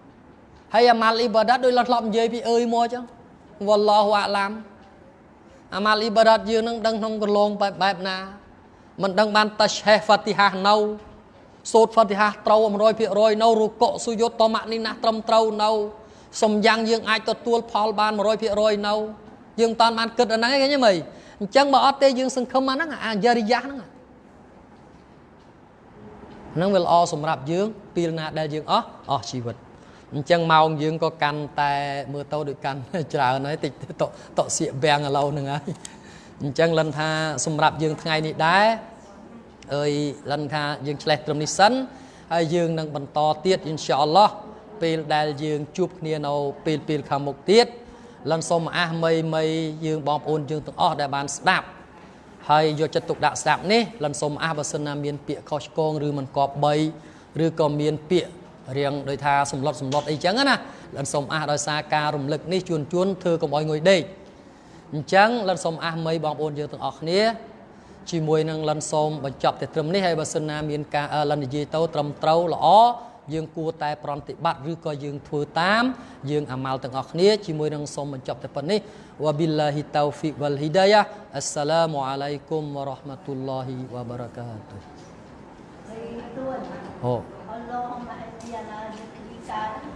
ហើយអាម៉ាល់អ៊ីបាដាតដូចលត់ធ្លាប់និយាយពីអើយមកអញ្ចឹងវ៉ាឡោះអាឡាំ អាម៉ាល់អ៊ីបាដាតយើងនឹងដឹងក្នុងកន្លងបែបបែបណាមិនដឹងបានតាឆេះហ្វាទីហានៅសូត្រហ្វាទីហាត្រូវ100%នៅរុកុសុយុតតម៉ាក់នេះណាត្រឹមត្រូវនៅសំយ៉ាងយើងអាចទទួលផលបាន100%នៅយើងតាន់បានគិតអាហ្នឹងឯងឃើញទេមើលអញ្ចឹងបើអត់ទេយើងសង្ឃឹមអាហ្នឹងអាយរិយាហ្នឹងហ្នឹងវាល្អសម្រាប់យើងពេលណាដែលយើងអស់អស់ជីវិត អញ្ចឹងម៉ោងយើងក៏កាន់តែមើលទៅដូចកាន់ច្រើនហើយតិចតតសៀកបាំងឥឡូវហ្នឹងហើយអញ្ចឹងលិនថាសម្រាប់យើងថ្ងៃនេះដែរអើយលិនថាយើងឆ្លេះត្រឹមនេះសិនហើយយើងនឹងបន្តទៀតអ៊ីនសាអល់ឡោះពេលដែលយើងជួបគ្នានៅពេលពេលខាងមុខទៀតលិនសូមអះមីមីយើងបងប្អូនយើងទាំងអស់ដែលបានស្ដាប់ហើយយកចិត្តទុកដាក់ស្ដាប់នេះលិនសូមអះបើសិនណាមានពាក្យខុសឆ្គងឬមិនគប្បីឬក៏មានពាក្យ រៀងដោយថាសម្លុតសម្លុតអីចឹងណាលិនសូមអះដោយសារការរំលឹកនេះជួនជួនធ្វើកុំឲ្យងុយដេកអញ្ចឹងលិនសូមអះមីបងប្អូនយើងទាំងអស់គ្នាជាមួយនឹងលិនសូមបញ្ចប់តែត្រឹមនេះហើយបើសិនណាមានការលិននិយាយទៅត្រឹមត្រូវល្អយើងគួរតែប្រតិបត្តិឬក៏យើងធ្វើតាមយើងអាម៉ាល់ទាំងអស់គ្នាជាមួយនឹងសូមបញ្ចប់តែប៉ុណ្នេះវ៉ាប៊ីឡាហ៊ីតៅហ្វីកវលហ៊ីដាយ៉ាអស្សឡាមអាឡៃគុំវ៉ារ៉ាហ្មាតុលឡោះវ៉ាបារកាតុអូ sociedade acreditaram